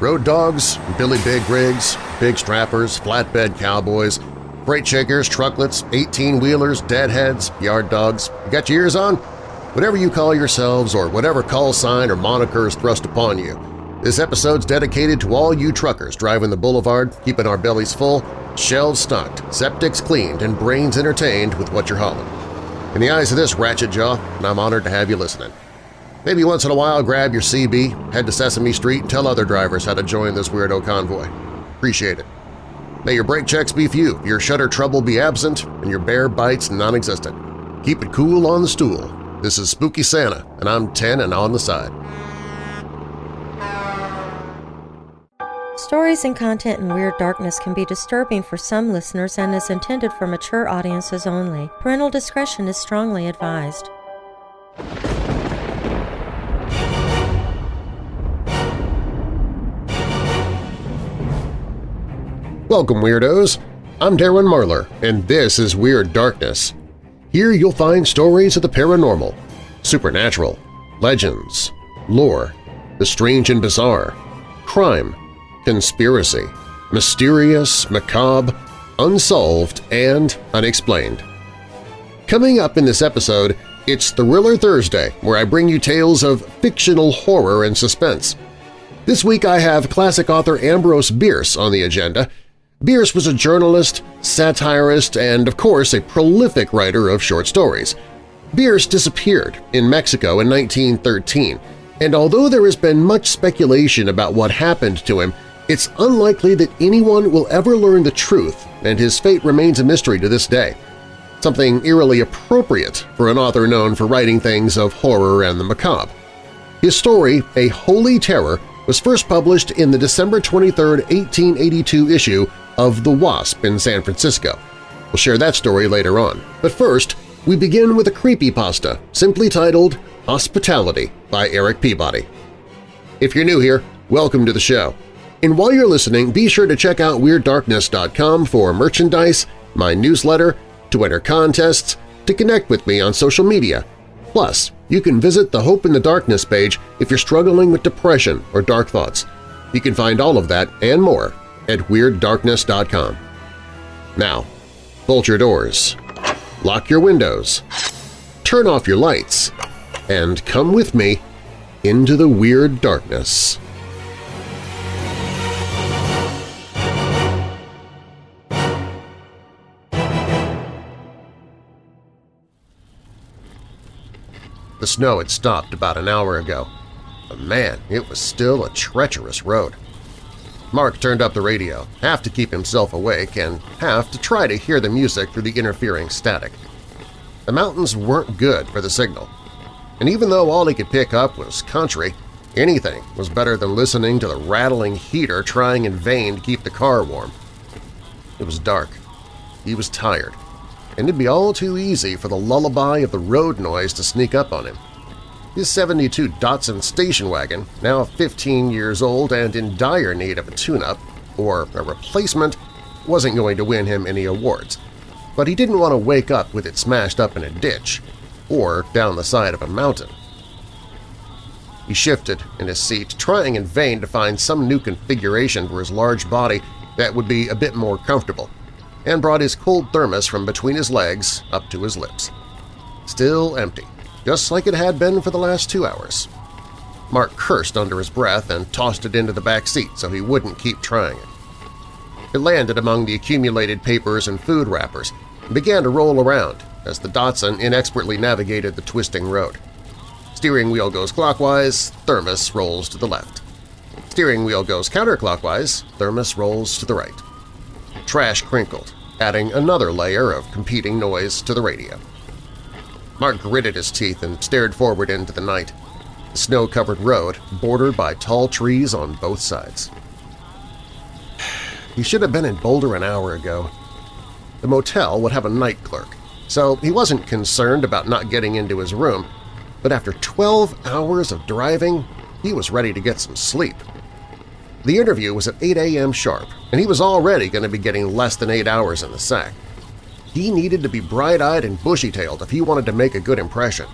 Road dogs, Billy Big rigs, big strappers, flatbed cowboys, freight shakers, trucklets, 18-wheelers, deadheads, yard dogs. You got your ears on? Whatever you call yourselves or whatever call sign or moniker is thrust upon you, this episode's dedicated to all you truckers driving the boulevard, keeping our bellies full, shelves stocked, septics cleaned, and brains entertained with what you're hauling. In the eyes of this ratchet jaw, I'm honored to have you listening. Maybe once in a while grab your CB, head to Sesame Street, and tell other drivers how to join this weirdo convoy. Appreciate it. May your brake checks be few, your shutter trouble be absent, and your bear bites non-existent. Keep it cool on the stool. This is Spooky Santa, and I'm 10 and on the side. Stories and content in Weird Darkness can be disturbing for some listeners and is intended for mature audiences only. Parental discretion is strongly advised. Welcome, Weirdos! I'm Darren Marlar, and this is Weird Darkness. Here you'll find stories of the paranormal, supernatural, legends, lore, the strange and bizarre, crime, conspiracy, mysterious, macabre, unsolved, and unexplained. Coming up in this episode, it's Thriller Thursday, where I bring you tales of fictional horror and suspense. This week I have classic author Ambrose Bierce on the agenda, Bierce was a journalist, satirist, and, of course, a prolific writer of short stories. Bierce disappeared in Mexico in 1913, and although there has been much speculation about what happened to him, it's unlikely that anyone will ever learn the truth, and his fate remains a mystery to this day. Something eerily appropriate for an author known for writing things of horror and the macabre. His story, A Holy Terror, was first published in the December 23, 1882 issue of The Wasp in San Francisco. We'll share that story later on. But first, we begin with a creepy pasta simply titled Hospitality by Eric Peabody. If you're new here, welcome to the show. And while you're listening, be sure to check out WeirdDarkness.com for merchandise, my newsletter, to enter contests, to connect with me on social media. Plus, you can visit the Hope in the Darkness page if you're struggling with depression or dark thoughts. You can find all of that and more at WeirdDarkness.com. Now, bolt your doors, lock your windows, turn off your lights, and come with me into the Weird Darkness. Snow had stopped about an hour ago, but man, it was still a treacherous road. Mark turned up the radio, half to keep himself awake and half to try to hear the music through the interfering static. The mountains weren't good for the signal, and even though all he could pick up was country, anything was better than listening to the rattling heater trying in vain to keep the car warm. It was dark. He was tired, and it'd be all too easy for the lullaby of the road noise to sneak up on him. His 72 Datsun station wagon, now 15 years old and in dire need of a tune-up, or a replacement, wasn't going to win him any awards. But he didn't want to wake up with it smashed up in a ditch or down the side of a mountain. He shifted in his seat, trying in vain to find some new configuration for his large body that would be a bit more comfortable, and brought his cold thermos from between his legs up to his lips. Still empty just like it had been for the last two hours. Mark cursed under his breath and tossed it into the back seat so he wouldn't keep trying it. It landed among the accumulated papers and food wrappers and began to roll around as the Datsun inexpertly navigated the twisting road. Steering wheel goes clockwise, thermos rolls to the left. Steering wheel goes counterclockwise, thermos rolls to the right. Trash crinkled, adding another layer of competing noise to the radio. Mark gritted his teeth and stared forward into the night, snow-covered road bordered by tall trees on both sides. He should have been in Boulder an hour ago. The motel would have a night clerk, so he wasn't concerned about not getting into his room, but after 12 hours of driving, he was ready to get some sleep. The interview was at 8 a.m. sharp, and he was already going to be getting less than eight hours in the sack. He needed to be bright-eyed and bushy-tailed if he wanted to make a good impression.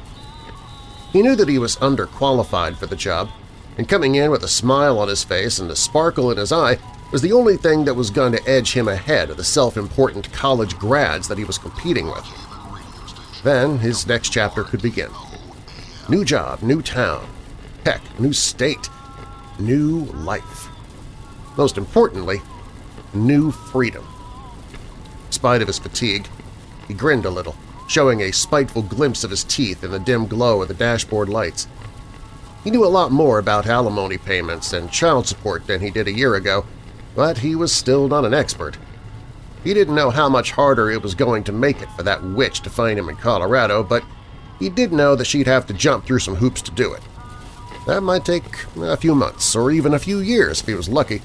He knew that he was underqualified for the job, and coming in with a smile on his face and a sparkle in his eye was the only thing that was going to edge him ahead of the self-important college grads that he was competing with. Then his next chapter could begin. New job, new town, heck, new state, new life. Most importantly, new freedom. In spite of his fatigue, he grinned a little, showing a spiteful glimpse of his teeth in the dim glow of the dashboard lights. He knew a lot more about alimony payments and child support than he did a year ago, but he was still not an expert. He didn't know how much harder it was going to make it for that witch to find him in Colorado, but he did know that she'd have to jump through some hoops to do it. That might take a few months or even a few years if he was lucky.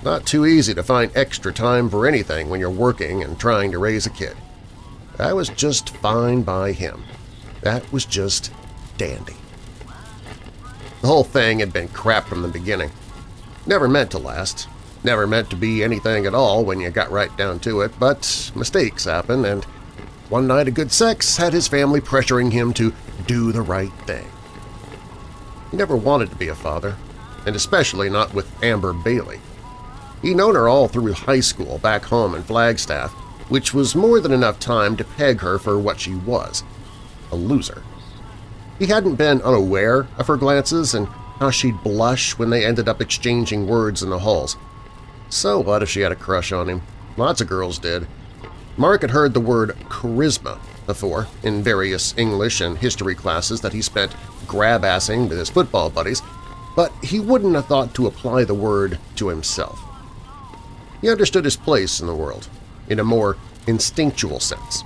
It's not too easy to find extra time for anything when you're working and trying to raise a kid. That was just fine by him. That was just dandy. The whole thing had been crap from the beginning. Never meant to last, Never meant to be anything at all when you got right down to it, but mistakes happen, and one night of good sex had his family pressuring him to do the right thing. He never wanted to be a father, and especially not with Amber Bailey. He'd known her all through high school back home in Flagstaff, which was more than enough time to peg her for what she was – a loser. He hadn't been unaware of her glances and how she'd blush when they ended up exchanging words in the halls – so what if she had a crush on him? Lots of girls did. Mark had heard the word charisma before in various English and history classes that he spent grab-assing with his football buddies, but he wouldn't have thought to apply the word to himself. He understood his place in the world, in a more instinctual sense.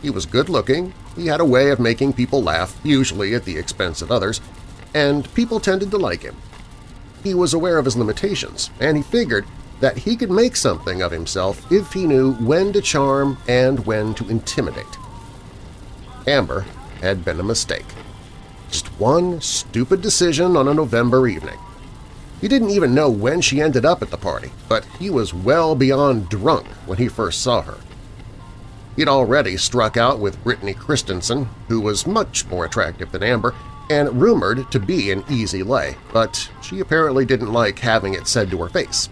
He was good-looking, he had a way of making people laugh, usually at the expense of others, and people tended to like him. He was aware of his limitations, and he figured that he could make something of himself if he knew when to charm and when to intimidate. Amber had been a mistake. Just one stupid decision on a November evening. He didn't even know when she ended up at the party, but he was well beyond drunk when he first saw her. He'd already struck out with Brittany Christensen, who was much more attractive than Amber and rumored to be an easy lay, but she apparently didn't like having it said to her face.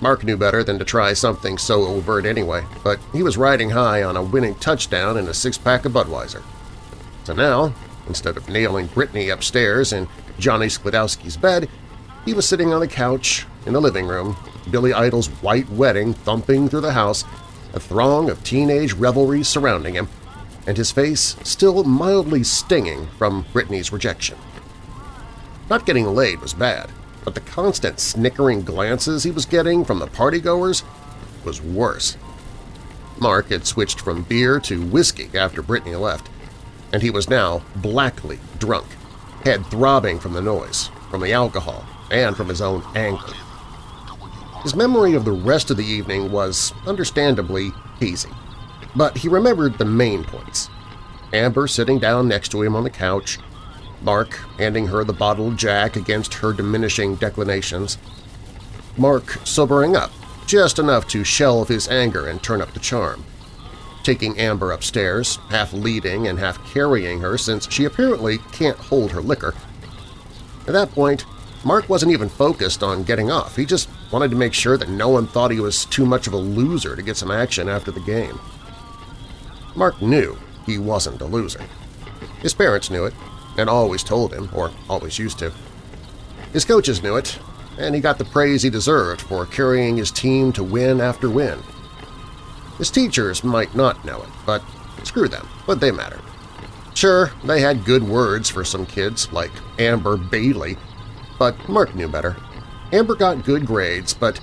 Mark knew better than to try something so overt anyway, but he was riding high on a winning touchdown and a six-pack of Budweiser. So now, instead of nailing Brittany upstairs in Johnny Sklodowski's bed, he was sitting on the couch in the living room, Billy Idol's white wedding thumping through the house, a throng of teenage revelry surrounding him, and his face still mildly stinging from Brittany's rejection. Not getting laid was bad, but the constant snickering glances he was getting from the partygoers was worse. Mark had switched from beer to whiskey after Brittany left, and he was now blackly drunk, head throbbing from the noise, from the alcohol, and from his own anger. His memory of the rest of the evening was understandably hazy, but he remembered the main points. Amber sitting down next to him on the couch, Mark handing her the bottled jack against her diminishing declinations. Mark sobering up, just enough to shelve his anger and turn up the charm. Taking Amber upstairs, half leading and half carrying her since she apparently can't hold her liquor. At that point, Mark wasn't even focused on getting off. He just wanted to make sure that no one thought he was too much of a loser to get some action after the game. Mark knew he wasn't a loser. His parents knew it, and always told him, or always used to. His coaches knew it, and he got the praise he deserved for carrying his team to win after win. His teachers might not know it, but screw them, but they matter. Sure, they had good words for some kids, like Amber Bailey, but Mark knew better. Amber got good grades, but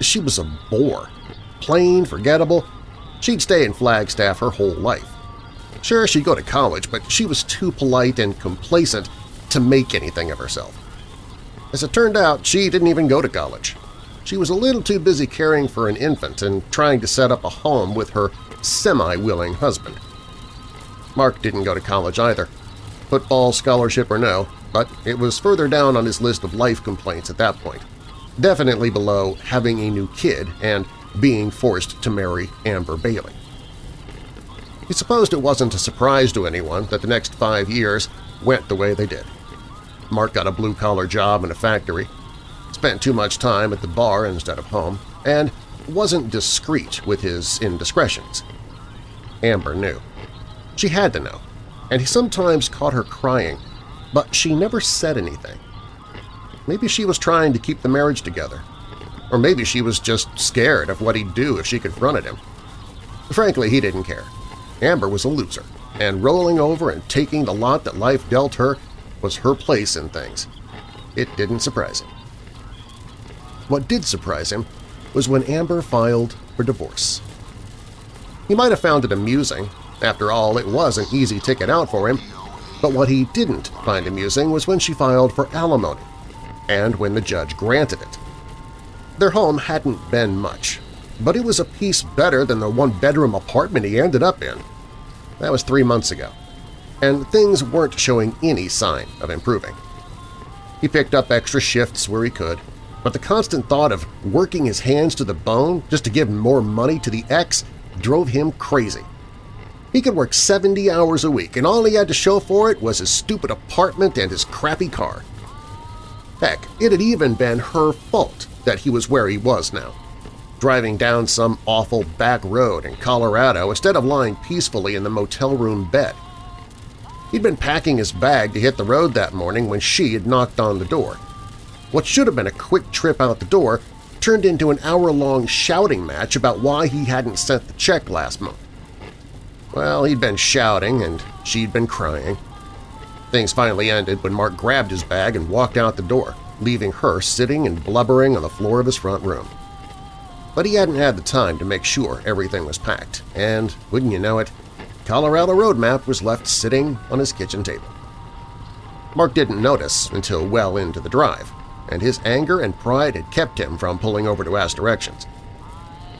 she was a bore. Plain, forgettable. She'd stay in Flagstaff her whole life. Sure, she'd go to college, but she was too polite and complacent to make anything of herself. As it turned out, she didn't even go to college. She was a little too busy caring for an infant and trying to set up a home with her semi-willing husband. Mark didn't go to college either. Football scholarship or no, but it was further down on his list of life complaints at that point. Definitely below having a new kid and being forced to marry Amber Bailey. He supposed it wasn't a surprise to anyone that the next five years went the way they did. Mark got a blue-collar job in a factory, spent too much time at the bar instead of home, and wasn't discreet with his indiscretions. Amber knew. She had to know, and he sometimes caught her crying, but she never said anything. Maybe she was trying to keep the marriage together, or maybe she was just scared of what he'd do if she confronted him. Frankly, he didn't care. Amber was a loser, and rolling over and taking the lot that life dealt her was her place in things. It didn't surprise him. What did surprise him was when Amber filed for divorce. He might have found it amusing. After all, it was an easy ticket out for him. But what he didn't find amusing was when she filed for alimony, and when the judge granted it. Their home hadn't been much, but it was a piece better than the one-bedroom apartment he ended up in. That was three months ago, and things weren't showing any sign of improving. He picked up extra shifts where he could, but the constant thought of working his hands to the bone just to give more money to the ex drove him crazy. He could work 70 hours a week, and all he had to show for it was his stupid apartment and his crappy car. Heck, it had even been her fault that he was where he was now, driving down some awful back road in Colorado instead of lying peacefully in the motel room bed. He'd been packing his bag to hit the road that morning when she had knocked on the door. What should have been a quick trip out the door turned into an hour-long shouting match about why he hadn't sent the check last month. Well, he'd been shouting and she'd been crying. Things finally ended when Mark grabbed his bag and walked out the door, leaving her sitting and blubbering on the floor of his front room. But he hadn't had the time to make sure everything was packed, and, wouldn't you know it, Colorado Road map was left sitting on his kitchen table. Mark didn't notice until well into the drive, and his anger and pride had kept him from pulling over to ask directions.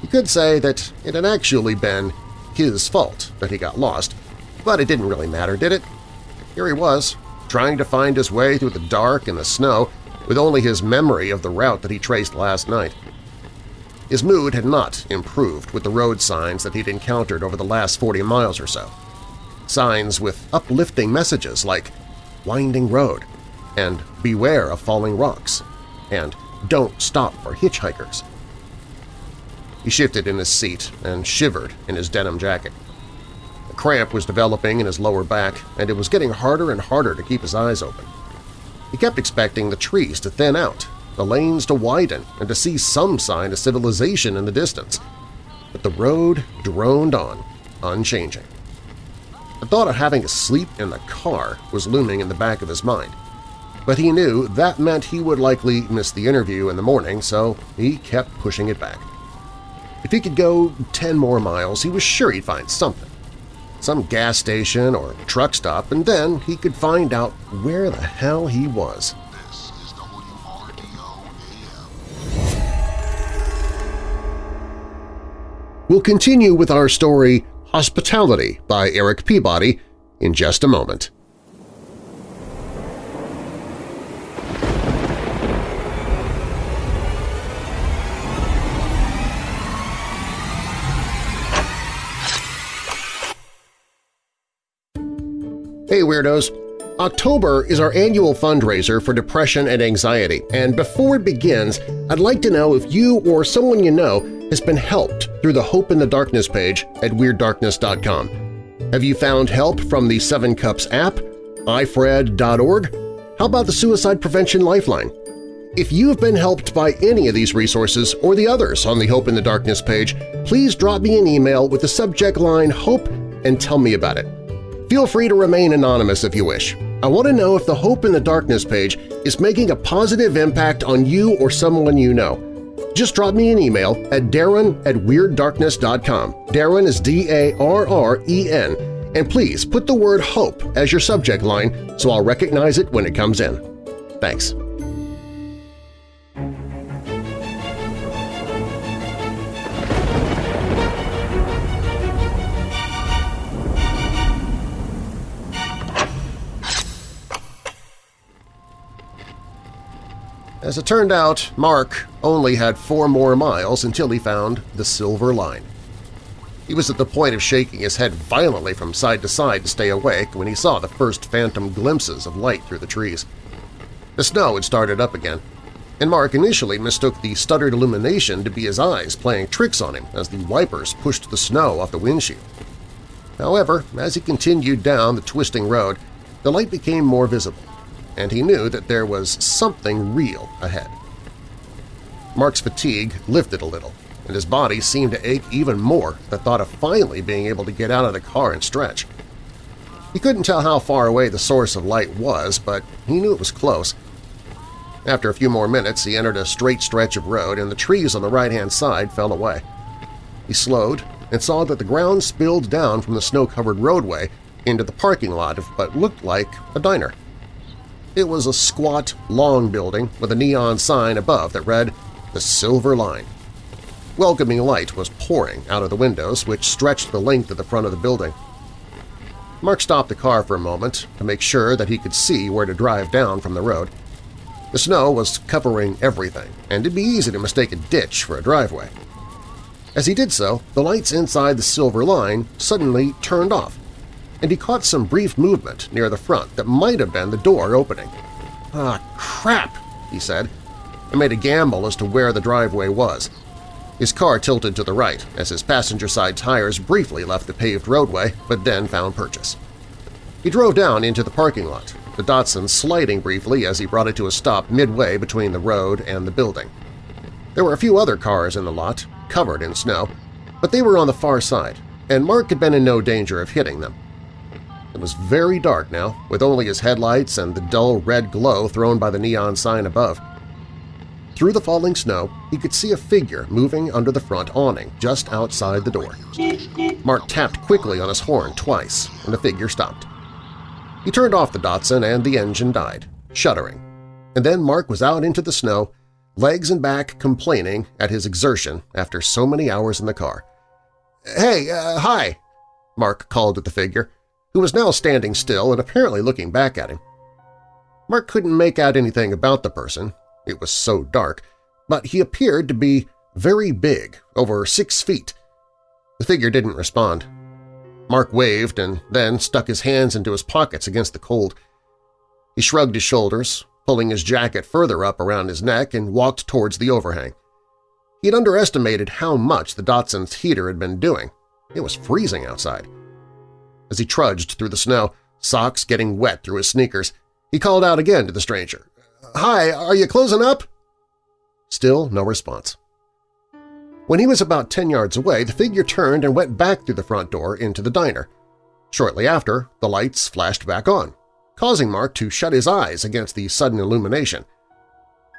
You could say that it had actually been his fault that he got lost, but it didn't really matter, did it? Here he was, trying to find his way through the dark and the snow with only his memory of the route that he traced last night. His mood had not improved with the road signs that he'd encountered over the last 40 miles or so. Signs with uplifting messages like Winding Road, and Beware of Falling Rocks, and Don't Stop for Hitchhikers. He shifted in his seat and shivered in his denim jacket. A cramp was developing in his lower back, and it was getting harder and harder to keep his eyes open. He kept expecting the trees to thin out, the lanes to widen, and to see some sign of civilization in the distance. But the road droned on, unchanging. The thought of having to sleep in the car was looming in the back of his mind but he knew that meant he would likely miss the interview in the morning, so he kept pushing it back. If he could go 10 more miles, he was sure he'd find something. Some gas station or truck stop, and then he could find out where the hell he was. We'll continue with our story Hospitality by Eric Peabody in just a moment. Hey Weirdos! October is our annual fundraiser for depression and anxiety, and before it begins, I'd like to know if you or someone you know has been helped through the Hope in the Darkness page at WeirdDarkness.com. Have you found help from the Seven Cups app, ifred.org? How about the Suicide Prevention Lifeline? If you have been helped by any of these resources or the others on the Hope in the Darkness page, please drop me an email with the subject line HOPE and tell me about it. Feel free to remain anonymous if you wish. I want to know if the Hope in the Darkness page is making a positive impact on you or someone you know. Just drop me an email at darren at WeirdDarkness.com. Darren is D-A-R-R-E-N. And please put the word HOPE as your subject line so I'll recognize it when it comes in. Thanks. As it turned out, Mark only had four more miles until he found the Silver Line. He was at the point of shaking his head violently from side to side to stay awake when he saw the first phantom glimpses of light through the trees. The snow had started up again, and Mark initially mistook the stuttered illumination to be his eyes playing tricks on him as the wipers pushed the snow off the windshield. However, as he continued down the twisting road, the light became more visible, and he knew that there was something real ahead. Mark's fatigue lifted a little, and his body seemed to ache even more at the thought of finally being able to get out of the car and stretch. He couldn't tell how far away the source of light was, but he knew it was close. After a few more minutes, he entered a straight stretch of road and the trees on the right-hand side fell away. He slowed and saw that the ground spilled down from the snow-covered roadway into the parking lot of what looked like a diner. It was a squat, long building with a neon sign above that read, The Silver Line. Welcoming light was pouring out of the windows, which stretched the length of the front of the building. Mark stopped the car for a moment to make sure that he could see where to drive down from the road. The snow was covering everything, and it'd be easy to mistake a ditch for a driveway. As he did so, the lights inside the silver line suddenly turned off, and he caught some brief movement near the front that might have been the door opening. "Ah, crap!" he said, and made a gamble as to where the driveway was. His car tilted to the right as his passenger side tires briefly left the paved roadway but then found purchase. He drove down into the parking lot, the Datsun sliding briefly as he brought it to a stop midway between the road and the building. There were a few other cars in the lot, covered in snow, but they were on the far side, and Mark had been in no danger of hitting them. It was very dark now, with only his headlights and the dull red glow thrown by the neon sign above. Through the falling snow, he could see a figure moving under the front awning just outside the door. Mark tapped quickly on his horn twice, and the figure stopped. He turned off the Datsun and the engine died, shuddering. And then Mark was out into the snow, legs and back complaining at his exertion after so many hours in the car. "'Hey, uh, hi!' Mark called at the figure, who was now standing still and apparently looking back at him. Mark couldn't make out anything about the person, it was so dark, but he appeared to be very big, over six feet. The figure didn't respond. Mark waved and then stuck his hands into his pockets against the cold. He shrugged his shoulders, pulling his jacket further up around his neck and walked towards the overhang. He had underestimated how much the Datsun's heater had been doing. It was freezing outside. As he trudged through the snow, socks getting wet through his sneakers, he called out again to the stranger. Hi, are you closing up? Still no response. When he was about ten yards away, the figure turned and went back through the front door into the diner. Shortly after, the lights flashed back on, causing Mark to shut his eyes against the sudden illumination.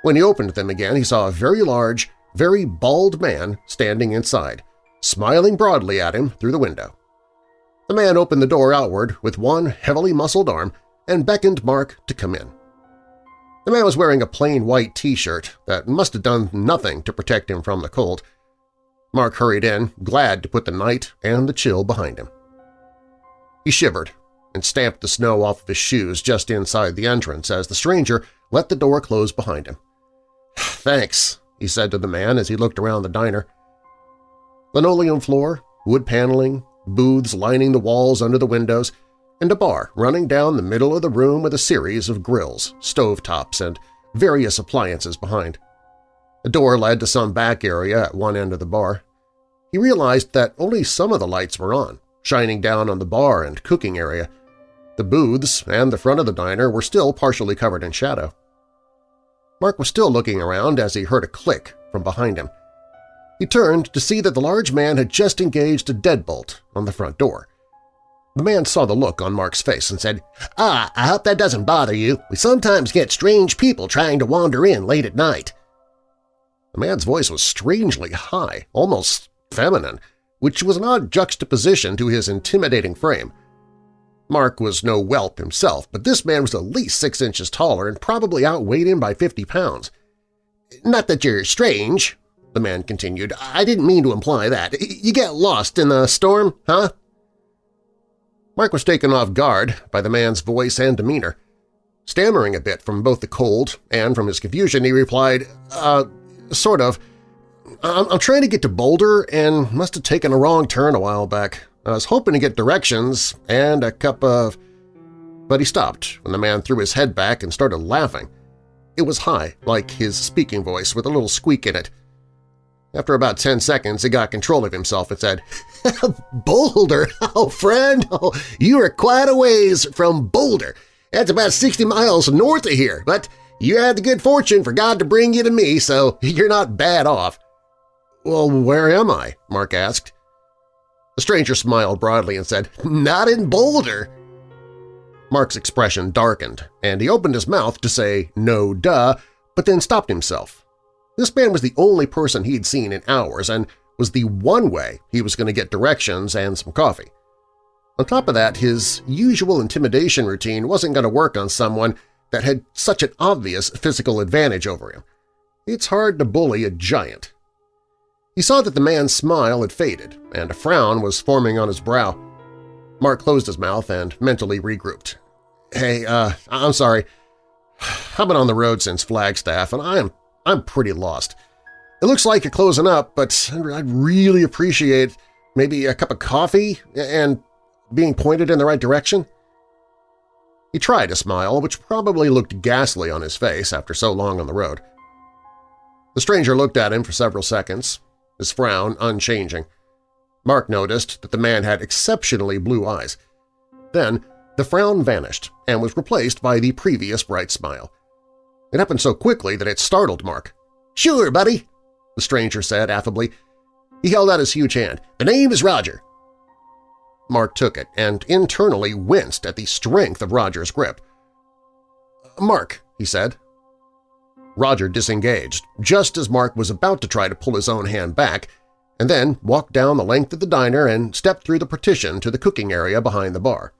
When he opened them again, he saw a very large, very bald man standing inside, smiling broadly at him through the window. The man opened the door outward with one heavily muscled arm and beckoned Mark to come in. The man was wearing a plain white T-shirt that must have done nothing to protect him from the cold. Mark hurried in, glad to put the night and the chill behind him. He shivered and stamped the snow off of his shoes just inside the entrance as the stranger let the door close behind him. "'Thanks,' he said to the man as he looked around the diner. Linoleum floor, wood paneling, booths lining the walls under the windows, and a bar running down the middle of the room with a series of grills, stovetops, and various appliances behind. A door led to some back area at one end of the bar. He realized that only some of the lights were on, shining down on the bar and cooking area. The booths and the front of the diner were still partially covered in shadow. Mark was still looking around as he heard a click from behind him. He turned to see that the large man had just engaged a deadbolt on the front door. The man saw the look on Mark's face and said, "'Ah, I hope that doesn't bother you. We sometimes get strange people trying to wander in late at night.' The man's voice was strangely high, almost feminine, which was an odd juxtaposition to his intimidating frame. Mark was no whelp himself, but this man was at least six inches taller and probably outweighed him by fifty pounds. "'Not that you're strange,' the man continued. "'I didn't mean to imply that. You get lost in the storm, huh?' Mark was taken off guard by the man's voice and demeanor. Stammering a bit from both the cold and from his confusion, he replied, uh, sort of. I'm, I'm trying to get to Boulder and must have taken a wrong turn a while back. I was hoping to get directions and a cup of… But he stopped when the man threw his head back and started laughing. It was high, like his speaking voice, with a little squeak in it. After about ten seconds, he got control of himself and said, Boulder! Oh, friend! Oh, you are quite a ways from Boulder. That's about 60 miles north of here, but you had the good fortune for God to bring you to me, so you're not bad off. Well, where am I? Mark asked. The stranger smiled broadly and said, Not in Boulder. Mark's expression darkened, and he opened his mouth to say, no duh, but then stopped himself. This man was the only person he'd seen in hours and was the one way he was going to get directions and some coffee. On top of that, his usual intimidation routine wasn't going to work on someone that had such an obvious physical advantage over him. It's hard to bully a giant. He saw that the man's smile had faded, and a frown was forming on his brow. Mark closed his mouth and mentally regrouped. Hey, uh, I'm sorry. I've been on the road since Flagstaff, and I'm, I'm pretty lost. It looks like you're closing up, but I'd really appreciate maybe a cup of coffee and being pointed in the right direction. He tried a smile, which probably looked ghastly on his face after so long on the road. The stranger looked at him for several seconds, his frown unchanging. Mark noticed that the man had exceptionally blue eyes. Then the frown vanished and was replaced by the previous bright smile. It happened so quickly that it startled Mark. "'Sure, buddy,' the stranger said affably. He held out his huge hand. "'The name is Roger. Mark took it and internally winced at the strength of Roger's grip. "'Mark,' he said. Roger disengaged, just as Mark was about to try to pull his own hand back, and then walked down the length of the diner and stepped through the partition to the cooking area behind the bar.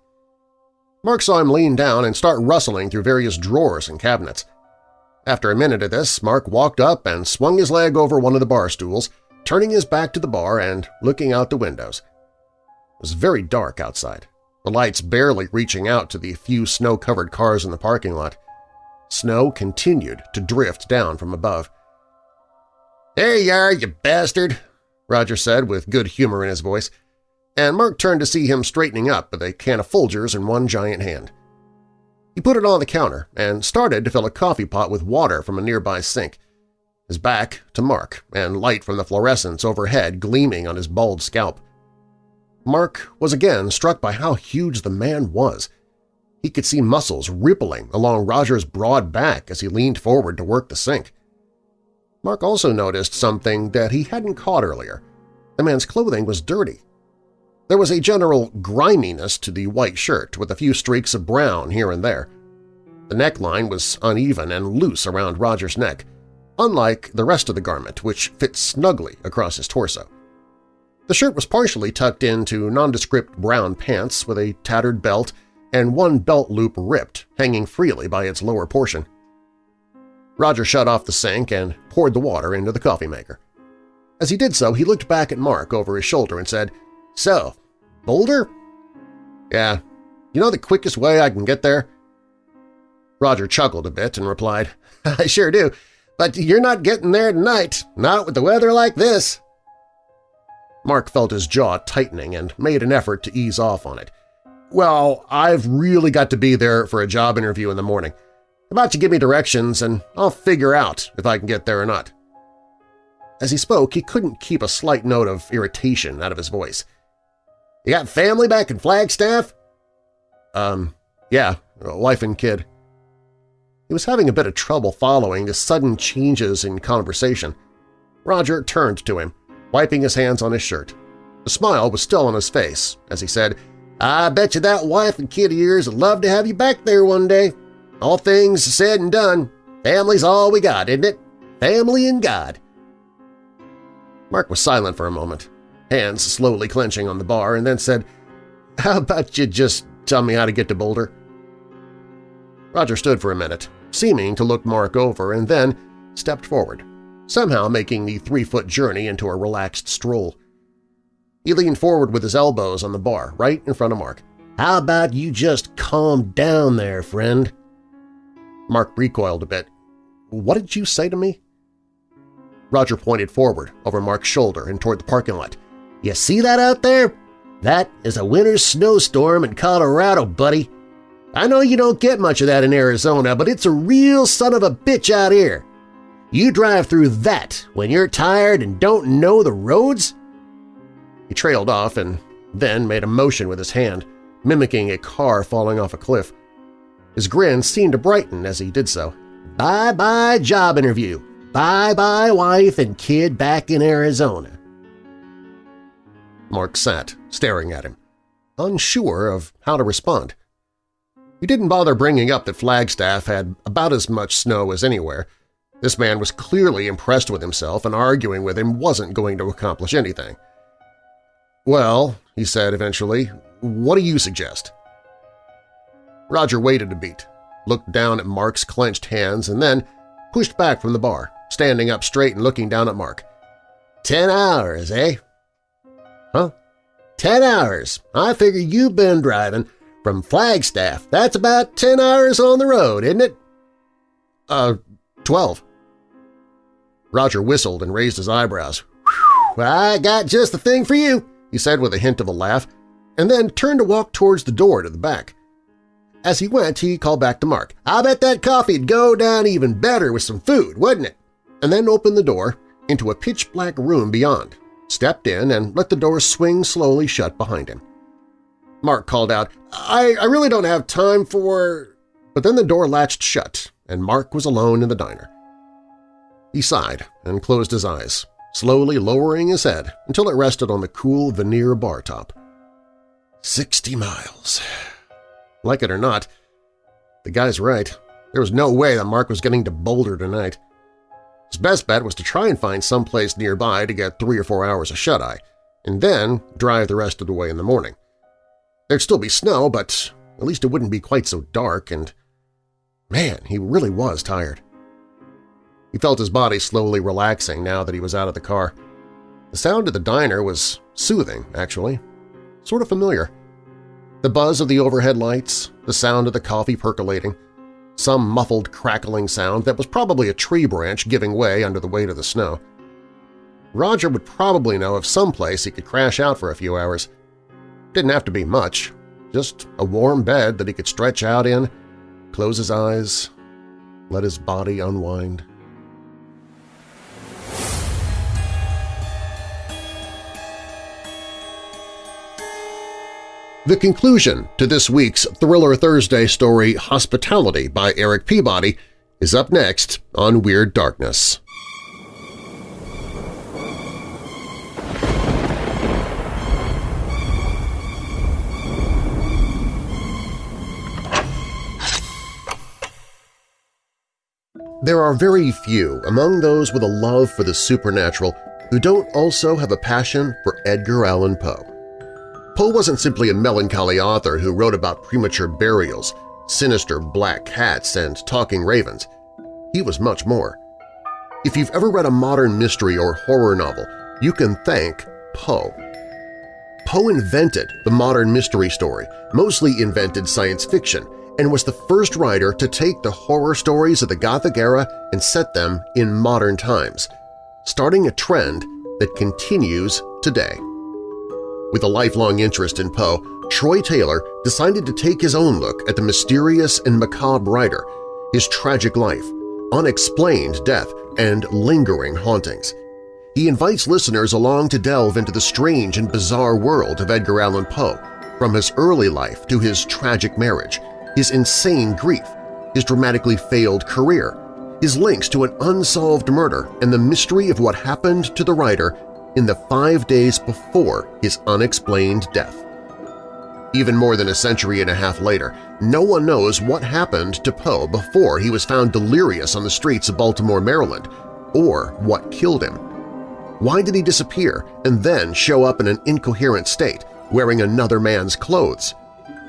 Mark saw him lean down and start rustling through various drawers and cabinets. After a minute of this, Mark walked up and swung his leg over one of the bar stools, turning his back to the bar and looking out the windows. It was very dark outside, the lights barely reaching out to the few snow-covered cars in the parking lot. Snow continued to drift down from above. "'There you are, you bastard!' Roger said with good humor in his voice, and Mark turned to see him straightening up with a can of Folgers in one giant hand. He put it on the counter and started to fill a coffee pot with water from a nearby sink, his back to Mark and light from the fluorescents overhead gleaming on his bald scalp. Mark was again struck by how huge the man was. He could see muscles rippling along Roger's broad back as he leaned forward to work the sink. Mark also noticed something that he hadn't caught earlier. The man's clothing was dirty. There was a general griminess to the white shirt with a few streaks of brown here and there. The neckline was uneven and loose around Roger's neck, unlike the rest of the garment, which fit snugly across his torso. The shirt was partially tucked into nondescript brown pants with a tattered belt and one belt loop ripped, hanging freely by its lower portion. Roger shut off the sink and poured the water into the coffee maker. As he did so, he looked back at Mark over his shoulder and said, So, Boulder? Yeah. You know the quickest way I can get there? Roger chuckled a bit and replied, I sure do, but you're not getting there tonight, not with the weather like this. Mark felt his jaw tightening and made an effort to ease off on it. Well, I've really got to be there for a job interview in the morning. How about you give me directions and I'll figure out if I can get there or not. As he spoke, he couldn't keep a slight note of irritation out of his voice. You got family back in Flagstaff? Um, yeah, wife and kid. He was having a bit of trouble following the sudden changes in conversation. Roger turned to him, wiping his hands on his shirt. The smile was still on his face as he said, I bet you that wife and kid of yours would love to have you back there one day. All things said and done, family's all we got, isn't it? Family and God. Mark was silent for a moment, hands slowly clenching on the bar, and then said, How about you just tell me how to get to Boulder? Roger stood for a minute, seeming to look Mark over, and then stepped forward somehow making the three-foot journey into a relaxed stroll. He leaned forward with his elbows on the bar, right in front of Mark. "'How about you just calm down there, friend?' Mark recoiled a bit. "'What did you say to me?' Roger pointed forward over Mark's shoulder and toward the parking lot. "'You see that out there? That is a winter snowstorm in Colorado, buddy. I know you don't get much of that in Arizona, but it's a real son of a bitch out here. You drive through that when you're tired and don't know the roads? He trailed off and then made a motion with his hand, mimicking a car falling off a cliff. His grin seemed to brighten as he did so. Bye-bye job interview. Bye-bye wife and kid back in Arizona. Mark sat, staring at him, unsure of how to respond. He didn't bother bringing up that Flagstaff had about as much snow as anywhere. This man was clearly impressed with himself and arguing with him wasn't going to accomplish anything. "'Well,' he said eventually, "'what do you suggest?' Roger waited a beat, looked down at Mark's clenched hands, and then pushed back from the bar, standing up straight and looking down at Mark. Ten hours, eh? Huh? Ten hours. I figure you've been driving from Flagstaff. That's about ten hours on the road, isn't it? Uh, twelve. Roger whistled and raised his eyebrows. I got just the thing for you, he said with a hint of a laugh, and then turned to walk towards the door to the back. As he went, he called back to Mark. I bet that coffee'd go down even better with some food, wouldn't it? And then opened the door into a pitch-black room beyond, stepped in and let the door swing slowly shut behind him. Mark called out, I, I really don't have time for… But then the door latched shut, and Mark was alone in the diner. He sighed and closed his eyes, slowly lowering his head until it rested on the cool veneer bar top. Sixty miles. Like it or not, the guy's right. There was no way that Mark was getting to Boulder tonight. His best bet was to try and find someplace nearby to get three or four hours of shut-eye, and then drive the rest of the way in the morning. There'd still be snow, but at least it wouldn't be quite so dark, and man, he really was tired. He felt his body slowly relaxing now that he was out of the car. The sound of the diner was soothing, actually, sort of familiar. The buzz of the overhead lights, the sound of the coffee percolating, some muffled crackling sound that was probably a tree branch giving way under the weight of the snow. Roger would probably know of some place he could crash out for a few hours. Didn't have to be much, just a warm bed that he could stretch out in, close his eyes, let his body unwind. The conclusion to this week's Thriller Thursday story Hospitality by Eric Peabody is up next on Weird Darkness. There are very few among those with a love for the supernatural who don't also have a passion for Edgar Allan Poe. Poe wasn't simply a melancholy author who wrote about premature burials, sinister black cats, and talking ravens. He was much more. If you've ever read a modern mystery or horror novel, you can thank Poe. Poe invented the modern mystery story, mostly invented science fiction, and was the first writer to take the horror stories of the Gothic era and set them in modern times, starting a trend that continues today. With a lifelong interest in Poe, Troy Taylor decided to take his own look at the mysterious and macabre writer, his tragic life, unexplained death, and lingering hauntings. He invites listeners along to delve into the strange and bizarre world of Edgar Allan Poe, from his early life to his tragic marriage, his insane grief, his dramatically failed career, his links to an unsolved murder, and the mystery of what happened to the writer in the five days before his unexplained death. Even more than a century and a half later, no one knows what happened to Poe before he was found delirious on the streets of Baltimore, Maryland, or what killed him. Why did he disappear and then show up in an incoherent state, wearing another man's clothes?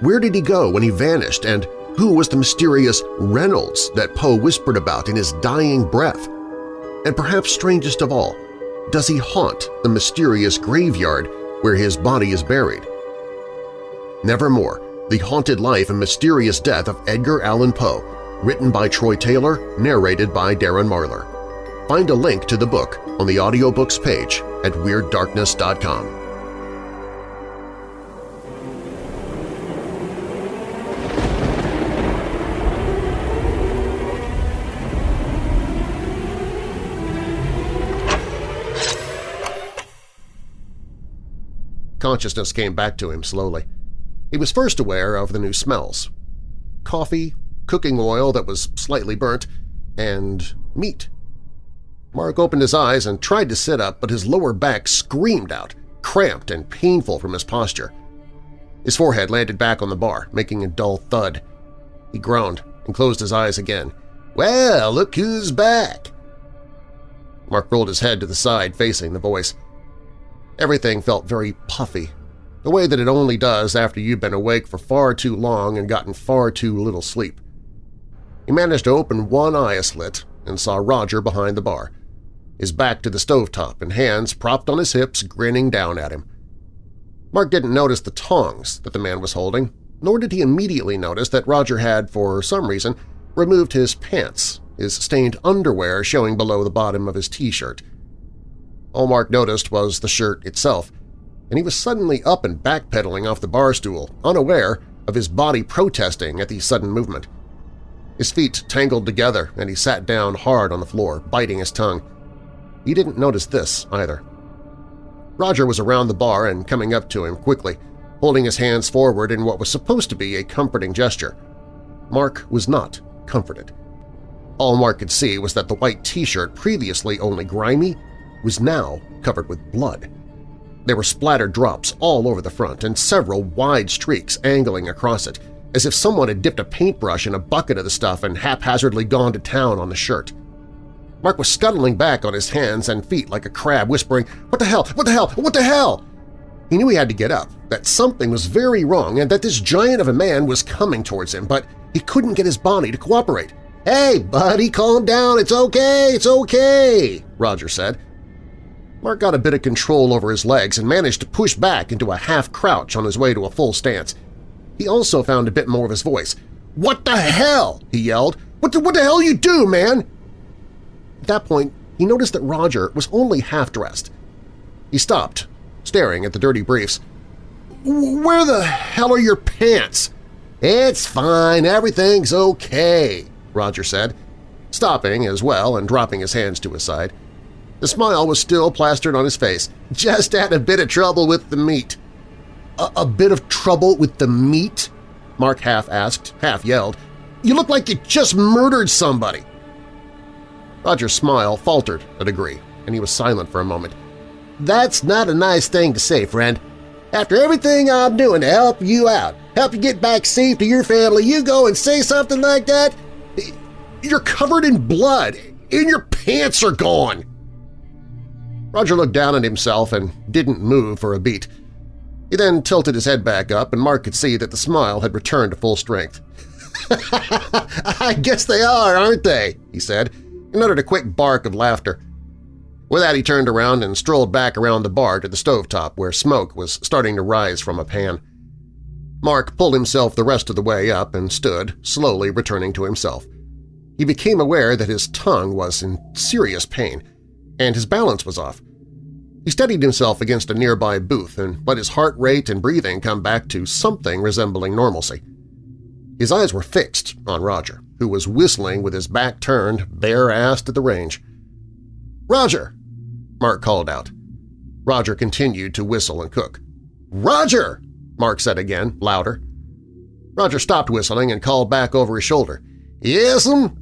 Where did he go when he vanished, and who was the mysterious Reynolds that Poe whispered about in his dying breath? And perhaps strangest of all, does he haunt the mysterious graveyard where his body is buried? Nevermore, The Haunted Life and Mysterious Death of Edgar Allan Poe, written by Troy Taylor, narrated by Darren Marlar. Find a link to the book on the audiobooks page at WeirdDarkness.com. consciousness came back to him slowly. He was first aware of the new smells. Coffee, cooking oil that was slightly burnt, and meat. Mark opened his eyes and tried to sit up, but his lower back screamed out, cramped and painful from his posture. His forehead landed back on the bar, making a dull thud. He groaned and closed his eyes again. "'Well, look who's back!' Mark rolled his head to the side, facing the voice. Everything felt very puffy, the way that it only does after you've been awake for far too long and gotten far too little sleep. He managed to open one eye a slit and saw Roger behind the bar, his back to the stovetop and hands propped on his hips grinning down at him. Mark didn't notice the tongs that the man was holding, nor did he immediately notice that Roger had, for some reason, removed his pants, his stained underwear showing below the bottom of his T-shirt. All Mark noticed was the shirt itself, and he was suddenly up and backpedaling off the bar stool, unaware of his body protesting at the sudden movement. His feet tangled together and he sat down hard on the floor, biting his tongue. He didn't notice this either. Roger was around the bar and coming up to him quickly, holding his hands forward in what was supposed to be a comforting gesture. Mark was not comforted. All Mark could see was that the white T-shirt, previously only grimy, was now covered with blood. There were splattered drops all over the front and several wide streaks angling across it, as if someone had dipped a paintbrush in a bucket of the stuff and haphazardly gone to town on the shirt. Mark was scuttling back on his hands and feet like a crab, whispering, "'What the hell? What the hell? What the hell?' He knew he had to get up, that something was very wrong and that this giant of a man was coming towards him, but he couldn't get his body to cooperate. "'Hey, buddy, calm down, it's okay, it's okay,' Roger said. Mark got a bit of control over his legs and managed to push back into a half-crouch on his way to a full stance. He also found a bit more of his voice. "'What the hell?' he yelled. "'What the, what the hell you do, man?' At that point, he noticed that Roger was only half-dressed. He stopped, staring at the dirty briefs. "'Where the hell are your pants?' "'It's fine, everything's okay,' Roger said, stopping as well and dropping his hands to his side. The smile was still plastered on his face. "'Just had a bit of trouble with the meat.' A, a bit of trouble with the meat?' Mark half asked, half yelled. "'You look like you just murdered somebody!' Roger's smile faltered a degree, and he was silent for a moment. That's not a nice thing to say, friend. After everything I'm doing to help you out, help you get back safe to your family, you go and say something like that? You're covered in blood, and your pants are gone! Roger looked down at himself and didn't move for a beat. He then tilted his head back up, and Mark could see that the smile had returned to full strength. I guess they are, aren't they? he said, and uttered a quick bark of laughter. With that he turned around and strolled back around the bar to the stovetop where smoke was starting to rise from a pan. Mark pulled himself the rest of the way up and stood, slowly returning to himself. He became aware that his tongue was in serious pain, and his balance was off. He steadied himself against a nearby booth and let his heart rate and breathing come back to something resembling normalcy. His eyes were fixed on Roger, who was whistling with his back turned, bare-assed at the range. "'Roger!' Mark called out. Roger continued to whistle and cook. "'Roger!' Mark said again, louder. Roger stopped whistling and called back over his shoulder. "'Yes'm?' Um,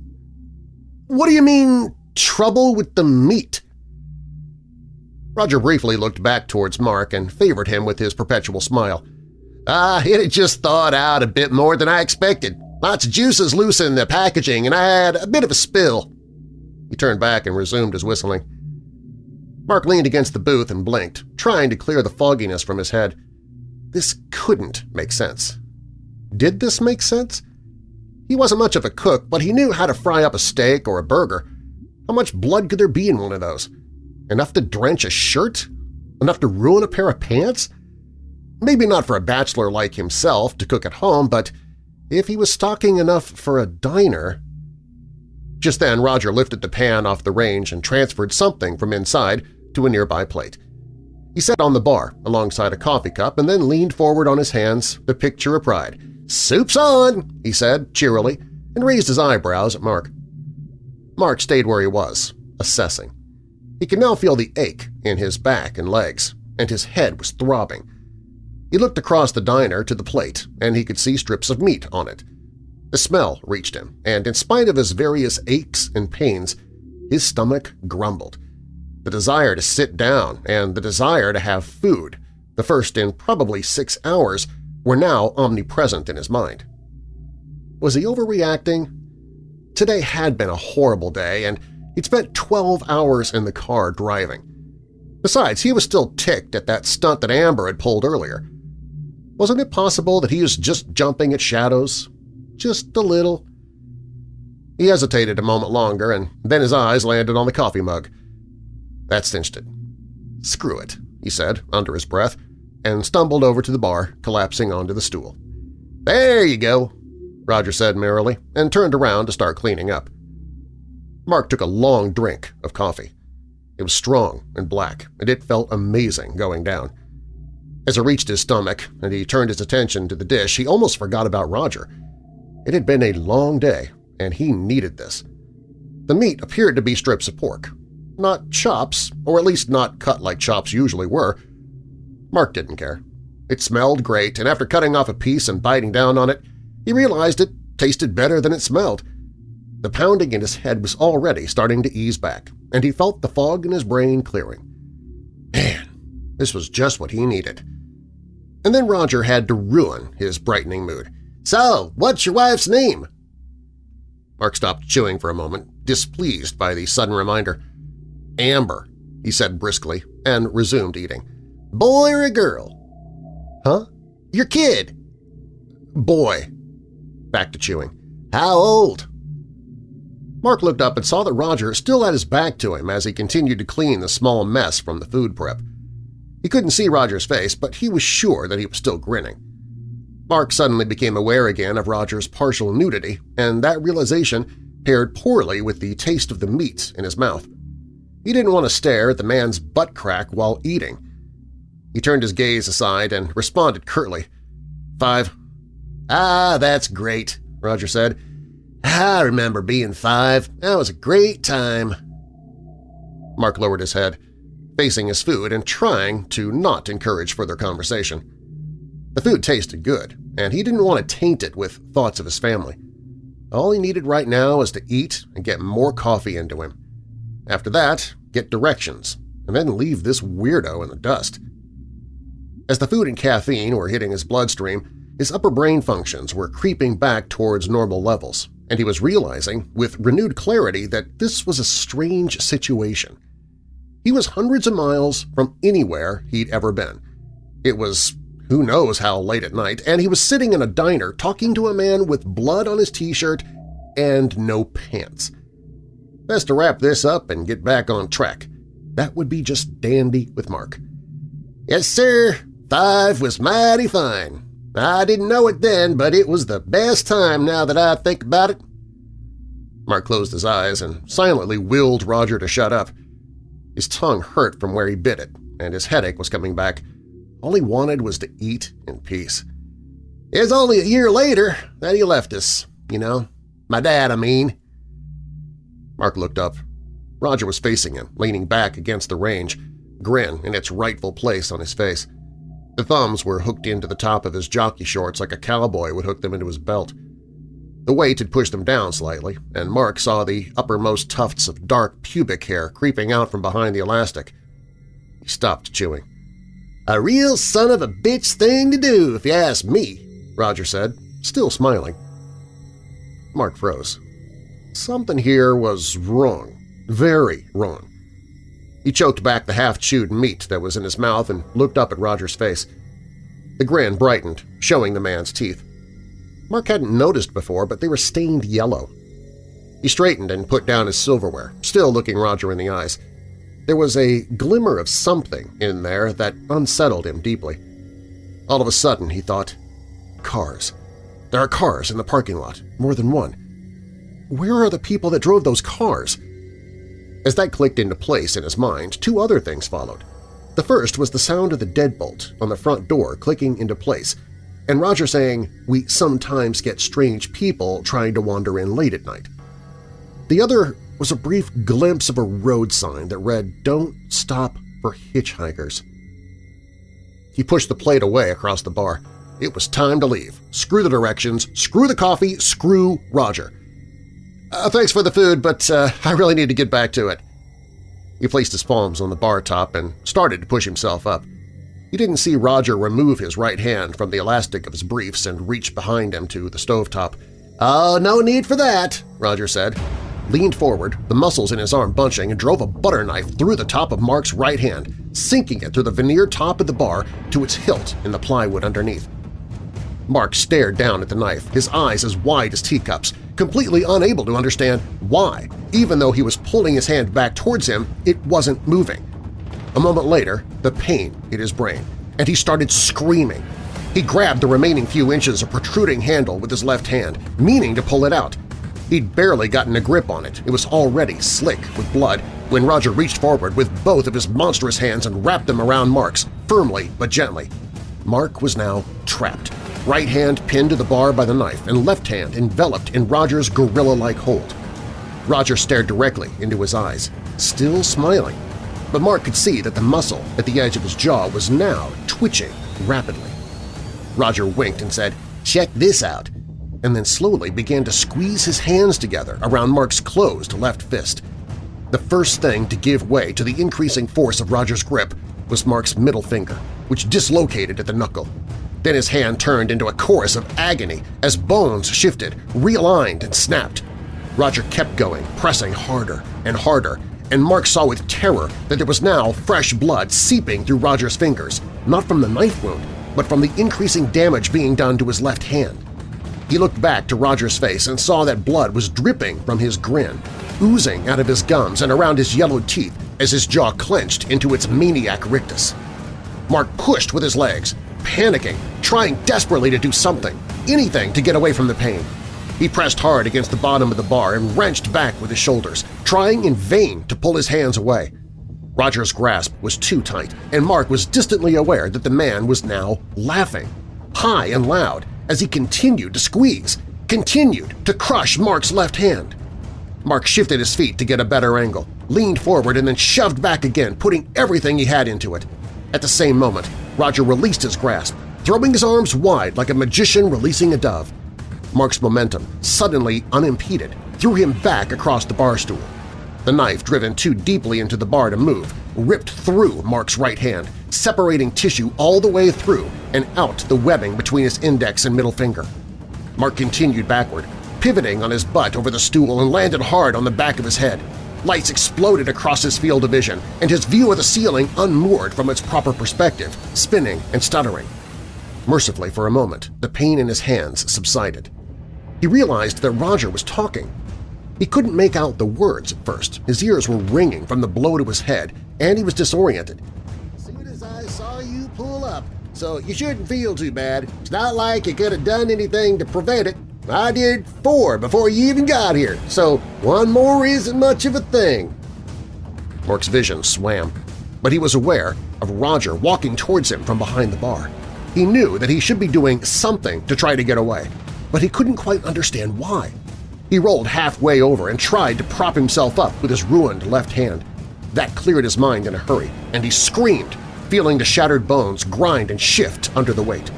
"'What do you mean, trouble with the meat?' Roger briefly looked back towards Mark and favored him with his perpetual smile. Ah, it had just thawed out a bit more than I expected. Lots of juices loose in the packaging, and I had a bit of a spill. He turned back and resumed his whistling. Mark leaned against the booth and blinked, trying to clear the fogginess from his head. This couldn't make sense. Did this make sense? He wasn't much of a cook, but he knew how to fry up a steak or a burger. How much blood could there be in one of those? Enough to drench a shirt? Enough to ruin a pair of pants? Maybe not for a bachelor like himself to cook at home, but if he was stocking enough for a diner… Just then Roger lifted the pan off the range and transferred something from inside to a nearby plate. He sat on the bar alongside a coffee cup and then leaned forward on his hands, the picture of pride. "'Soup's on!' he said cheerily, and raised his eyebrows at Mark. Mark stayed where he was, assessing. He could now feel the ache in his back and legs, and his head was throbbing. He looked across the diner to the plate, and he could see strips of meat on it. The smell reached him, and in spite of his various aches and pains, his stomach grumbled. The desire to sit down and the desire to have food, the first in probably six hours, were now omnipresent in his mind. Was he overreacting? Today had been a horrible day, and he'd spent 12 hours in the car driving. Besides, he was still ticked at that stunt that Amber had pulled earlier. Wasn't it possible that he was just jumping at shadows? Just a little. He hesitated a moment longer, and then his eyes landed on the coffee mug. That cinched it. Screw it, he said under his breath, and stumbled over to the bar, collapsing onto the stool. There you go, Roger said merrily, and turned around to start cleaning up. Mark took a long drink of coffee. It was strong and black, and it felt amazing going down. As it reached his stomach and he turned his attention to the dish, he almost forgot about Roger. It had been a long day, and he needed this. The meat appeared to be strips of pork. Not chops, or at least not cut like chops usually were. Mark didn't care. It smelled great, and after cutting off a piece and biting down on it, he realized it tasted better than it smelled. The pounding in his head was already starting to ease back, and he felt the fog in his brain clearing. Man, this was just what he needed. And then Roger had to ruin his brightening mood. So, what's your wife's name? Mark stopped chewing for a moment, displeased by the sudden reminder. Amber, he said briskly, and resumed eating. Boy or a girl? Huh? Your kid? Boy. Back to chewing. How old? Mark looked up and saw that Roger still had his back to him as he continued to clean the small mess from the food prep. He couldn't see Roger's face, but he was sure that he was still grinning. Mark suddenly became aware again of Roger's partial nudity, and that realization paired poorly with the taste of the meat in his mouth. He didn't want to stare at the man's butt crack while eating. He turned his gaze aside and responded curtly. Five. Ah, that's great, Roger said. I remember being five. That was a great time. Mark lowered his head, facing his food and trying to not encourage further conversation. The food tasted good, and he didn't want to taint it with thoughts of his family. All he needed right now was to eat and get more coffee into him. After that, get directions, and then leave this weirdo in the dust. As the food and caffeine were hitting his bloodstream, his upper brain functions were creeping back towards normal levels, and he was realizing with renewed clarity that this was a strange situation. He was hundreds of miles from anywhere he'd ever been. It was who knows how late at night, and he was sitting in a diner talking to a man with blood on his t-shirt and no pants. Best to wrap this up and get back on track. That would be just dandy with Mark. Yes, sir, five was mighty fine. I didn't know it then, but it was the best time now that I think about it. Mark closed his eyes and silently willed Roger to shut up. His tongue hurt from where he bit it, and his headache was coming back. All he wanted was to eat in peace. It's only a year later that he left us, you know. My dad, I mean. Mark looked up. Roger was facing him, leaning back against the range, grin in its rightful place on his face. The thumbs were hooked into the top of his jockey shorts like a cowboy would hook them into his belt. The weight had pushed them down slightly, and Mark saw the uppermost tufts of dark pubic hair creeping out from behind the elastic. He stopped chewing. A real son of a bitch thing to do, if you ask me, Roger said, still smiling. Mark froze. Something here was wrong, very wrong. He choked back the half-chewed meat that was in his mouth and looked up at Roger's face. The grin brightened, showing the man's teeth. Mark hadn't noticed before, but they were stained yellow. He straightened and put down his silverware, still looking Roger in the eyes. There was a glimmer of something in there that unsettled him deeply. All of a sudden, he thought, cars. There are cars in the parking lot, more than one. Where are the people that drove those cars? As that clicked into place in his mind, two other things followed. The first was the sound of the deadbolt on the front door clicking into place, and Roger saying, we sometimes get strange people trying to wander in late at night. The other was a brief glimpse of a road sign that read, Don't stop for hitchhikers. He pushed the plate away across the bar. It was time to leave. Screw the directions, screw the coffee, screw Roger. Uh, thanks for the food, but uh, I really need to get back to it. He placed his palms on the bar top and started to push himself up. He didn't see Roger remove his right hand from the elastic of his briefs and reach behind him to the stovetop. "Oh, no need for that," Roger said. Leaned forward, the muscles in his arm bunching, and drove a butter knife through the top of Mark's right hand, sinking it through the veneer top of the bar to its hilt in the plywood underneath. Mark stared down at the knife, his eyes as wide as teacups, completely unable to understand why. Even though he was pulling his hand back towards him, it wasn't moving. A moment later, the pain hit his brain, and he started screaming. He grabbed the remaining few inches of protruding handle with his left hand, meaning to pull it out. He'd barely gotten a grip on it. It was already slick with blood when Roger reached forward with both of his monstrous hands and wrapped them around Mark's, firmly but gently. Mark was now trapped right hand pinned to the bar by the knife and left hand enveloped in Roger's gorilla-like hold. Roger stared directly into his eyes, still smiling, but Mark could see that the muscle at the edge of his jaw was now twitching rapidly. Roger winked and said, "'Check this out,' and then slowly began to squeeze his hands together around Mark's closed left fist. The first thing to give way to the increasing force of Roger's grip was Mark's middle finger, which dislocated at the knuckle. Then his hand turned into a chorus of agony as bones shifted, realigned, and snapped. Roger kept going, pressing harder and harder, and Mark saw with terror that there was now fresh blood seeping through Roger's fingers, not from the knife wound, but from the increasing damage being done to his left hand. He looked back to Roger's face and saw that blood was dripping from his grin, oozing out of his gums and around his yellowed teeth as his jaw clenched into its maniac rictus. Mark pushed with his legs, panicking, trying desperately to do something, anything to get away from the pain. He pressed hard against the bottom of the bar and wrenched back with his shoulders, trying in vain to pull his hands away. Roger's grasp was too tight, and Mark was distantly aware that the man was now laughing, high and loud, as he continued to squeeze, continued to crush Mark's left hand. Mark shifted his feet to get a better angle, leaned forward and then shoved back again, putting everything he had into it. At the same moment, Roger released his grasp, throwing his arms wide like a magician releasing a dove. Mark's momentum, suddenly unimpeded, threw him back across the bar stool. The knife, driven too deeply into the bar to move, ripped through Mark's right hand, separating tissue all the way through and out the webbing between his index and middle finger. Mark continued backward, pivoting on his butt over the stool and landed hard on the back of his head. Lights exploded across his field of vision, and his view of the ceiling unmoored from its proper perspective, spinning and stuttering. Mercifully, for a moment, the pain in his hands subsided. He realized that Roger was talking. He couldn't make out the words at first. His ears were ringing from the blow to his head, and he was disoriented. As soon as I saw you pull up, so you shouldn't feel too bad. It's not like you could have done anything to prevent it. I did four before you even got here, so one more isn't much of a thing. Mark's vision swam, but he was aware of Roger walking towards him from behind the bar. He knew that he should be doing something to try to get away, but he couldn't quite understand why. He rolled halfway over and tried to prop himself up with his ruined left hand. That cleared his mind in a hurry, and he screamed, feeling the shattered bones grind and shift under the weight.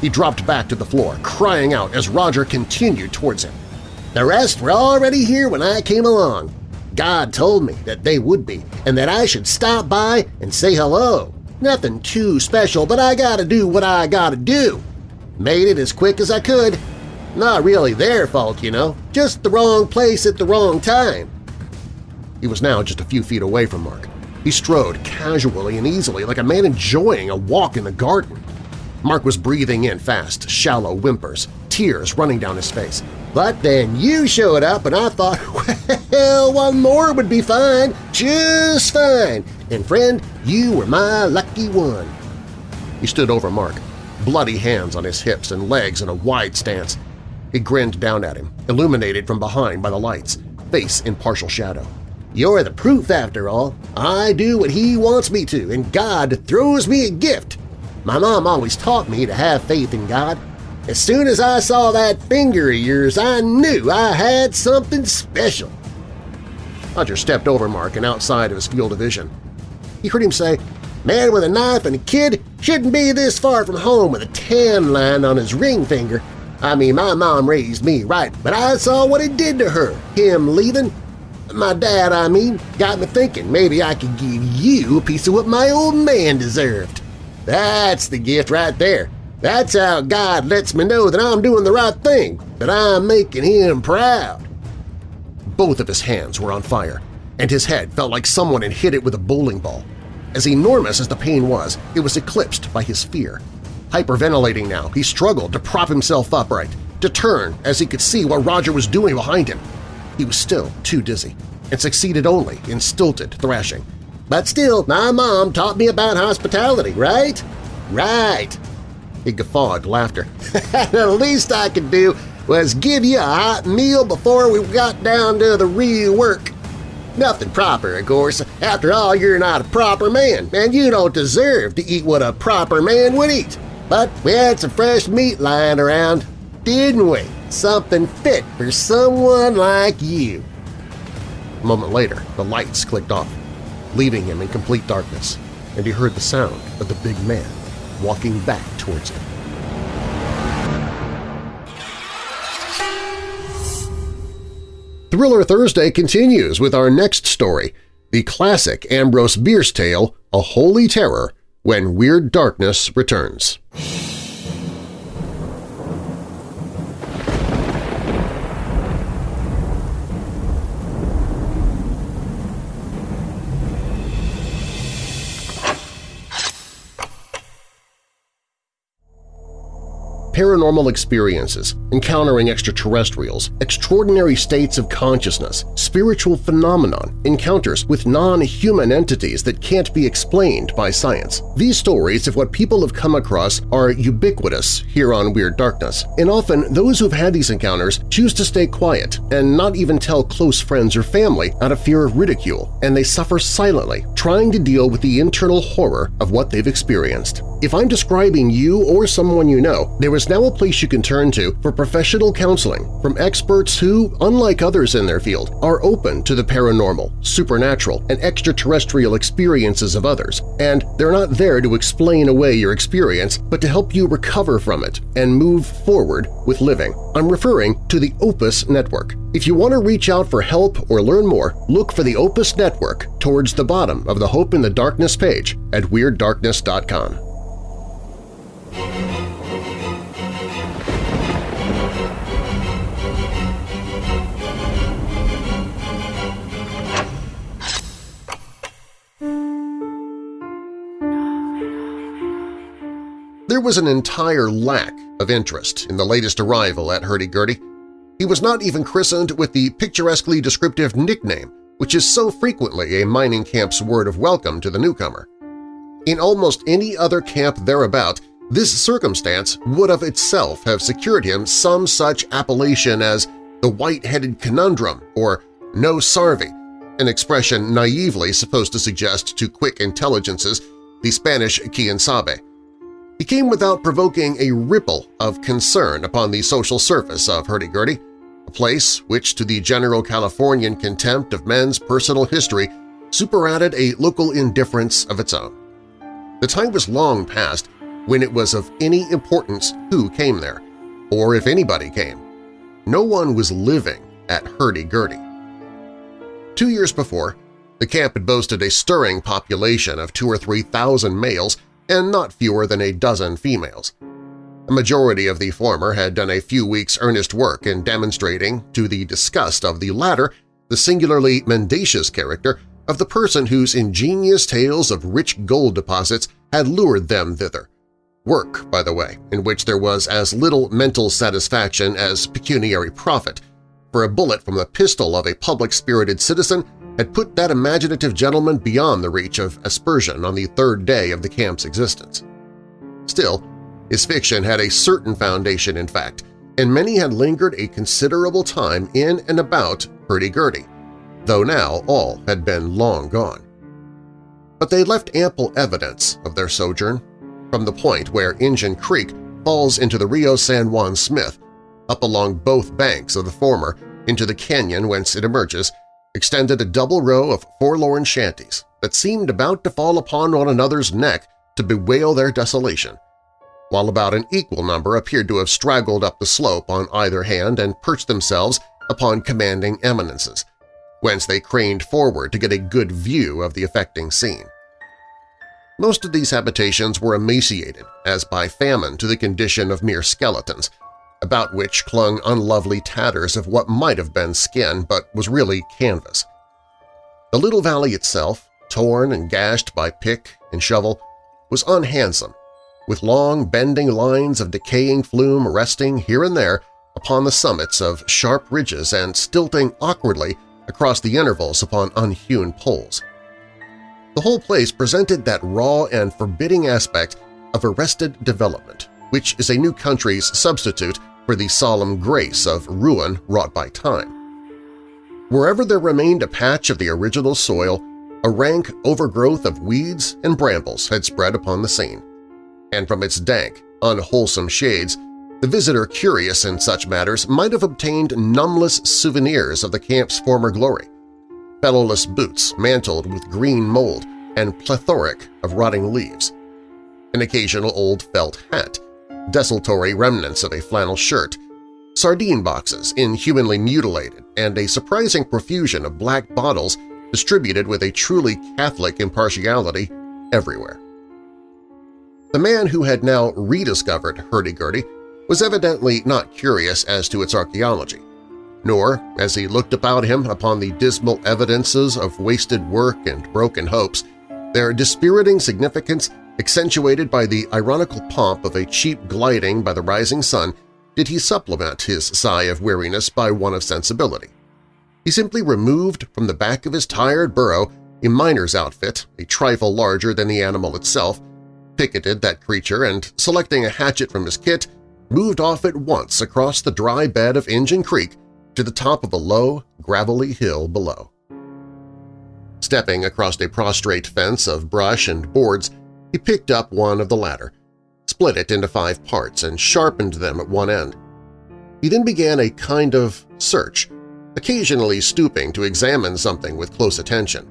He dropped back to the floor, crying out as Roger continued towards him. The rest were already here when I came along. God told me that they would be, and that I should stop by and say hello. Nothing too special, but I gotta do what I gotta do. Made it as quick as I could. Not really their fault, you know, just the wrong place at the wrong time. He was now just a few feet away from Mark. He strode casually and easily like a man enjoying a walk in the garden. Mark was breathing in fast, shallow whimpers, tears running down his face. But then you showed up and I thought, well, one more would be fine, just fine. And friend, you were my lucky one. He stood over Mark, bloody hands on his hips and legs in a wide stance. He grinned down at him, illuminated from behind by the lights, face in partial shadow. You're the proof after all. I do what he wants me to, and God throws me a gift. My mom always taught me to have faith in God. As soon as I saw that finger of yours, I knew I had something special. Roger stepped over Mark and outside of his field of vision. He heard him say, Man with a knife and a kid shouldn't be this far from home with a tan line on his ring finger. I mean, my mom raised me right, but I saw what it did to her, him leaving. My dad, I mean, got me thinking maybe I could give you a piece of what my old man deserved. That's the gift right there. That's how God lets me know that I'm doing the right thing, that I'm making him proud. Both of his hands were on fire, and his head felt like someone had hit it with a bowling ball. As enormous as the pain was, it was eclipsed by his fear. Hyperventilating now, he struggled to prop himself upright, to turn as he could see what Roger was doing behind him. He was still too dizzy, and succeeded only in stilted thrashing. But still, my mom taught me about hospitality, right? Right. He guffawed laughter. the least I could do was give you a hot meal before we got down to the real work. Nothing proper, of course. After all, you're not a proper man, and you don't deserve to eat what a proper man would eat. But we had some fresh meat lying around, didn't we? Something fit for someone like you. A moment later, the lights clicked off, leaving him in complete darkness, and he heard the sound of the big man walking back towards him. Thriller Thursday continues with our next story, the classic Ambrose Bierce tale, A Holy Terror, When Weird Darkness Returns. Paranormal experiences, encountering extraterrestrials, extraordinary states of consciousness, spiritual phenomenon, encounters with non-human entities that can't be explained by science. These stories of what people have come across are ubiquitous here on Weird Darkness, and often those who've had these encounters choose to stay quiet and not even tell close friends or family out of fear of ridicule, and they suffer silently, trying to deal with the internal horror of what they've experienced. If I'm describing you or someone you know, there is now a place you can turn to for professional counseling from experts who, unlike others in their field, are open to the paranormal, supernatural, and extraterrestrial experiences of others, and they're not there to explain away your experience but to help you recover from it and move forward with living. I'm referring to the Opus Network. If you want to reach out for help or learn more, look for the Opus Network towards the bottom of the Hope in the Darkness page at WeirdDarkness.com. There was an entire lack of interest in the latest arrival at Hurdy-Gurdy. He was not even christened with the picturesquely descriptive nickname which is so frequently a mining camp's word of welcome to the newcomer. In almost any other camp thereabout, this circumstance would of itself have secured him some such appellation as the White-Headed Conundrum or No Sarvi, an expression naively supposed to suggest to quick intelligences the Spanish quien sabe. He came without provoking a ripple of concern upon the social surface of Hurdy-Gurdy, a place which to the general Californian contempt of men's personal history superadded a local indifference of its own. The time was long past when it was of any importance who came there, or if anybody came. No one was living at Hurdy-Gurdy. Two years before, the camp had boasted a stirring population of two or three thousand males and not fewer than a dozen females. A majority of the former had done a few weeks' earnest work in demonstrating, to the disgust of the latter, the singularly mendacious character of the person whose ingenious tales of rich gold deposits had lured them thither. Work, by the way, in which there was as little mental satisfaction as pecuniary profit, for a bullet from the pistol of a public-spirited citizen had put that imaginative gentleman beyond the reach of aspersion on the third day of the camp's existence. Still, his fiction had a certain foundation in fact, and many had lingered a considerable time in and about Hurdy-Gurdy, though now all had been long gone. But they left ample evidence of their sojourn, from the point where Injun Creek falls into the Rio San Juan Smith, up along both banks of the former into the canyon whence it emerges, extended a double row of forlorn shanties that seemed about to fall upon one another's neck to bewail their desolation, while about an equal number appeared to have straggled up the slope on either hand and perched themselves upon commanding eminences, whence they craned forward to get a good view of the affecting scene. Most of these habitations were emaciated, as by famine, to the condition of mere skeletons, about which clung unlovely tatters of what might have been skin but was really canvas. The little valley itself, torn and gashed by pick and shovel, was unhandsome, with long bending lines of decaying flume resting here and there upon the summits of sharp ridges and stilting awkwardly across the intervals upon unhewn poles. The whole place presented that raw and forbidding aspect of arrested development, which is a new country's substitute for the solemn grace of ruin wrought by time. Wherever there remained a patch of the original soil, a rank overgrowth of weeds and brambles had spread upon the scene, and from its dank, unwholesome shades the visitor curious in such matters might have obtained numbless souvenirs of the camp's former glory, fellowless boots mantled with green mold and plethoric of rotting leaves, an occasional old felt hat, desultory remnants of a flannel shirt, sardine boxes inhumanly mutilated, and a surprising profusion of black bottles distributed with a truly Catholic impartiality everywhere. The man who had now rediscovered hurdy-gurdy was evidently not curious as to its archaeology, nor, as he looked about him upon the dismal evidences of wasted work and broken hopes, their dispiriting significance accentuated by the ironical pomp of a cheap gliding by the rising sun, did he supplement his sigh of weariness by one of sensibility. He simply removed from the back of his tired burro a miner's outfit, a trifle larger than the animal itself, picketed that creature, and, selecting a hatchet from his kit, moved off at once across the dry bed of Injun Creek to the top of a low, gravelly hill below. Stepping across a prostrate fence of brush and boards, he picked up one of the latter, split it into five parts, and sharpened them at one end. He then began a kind of search, occasionally stooping to examine something with close attention.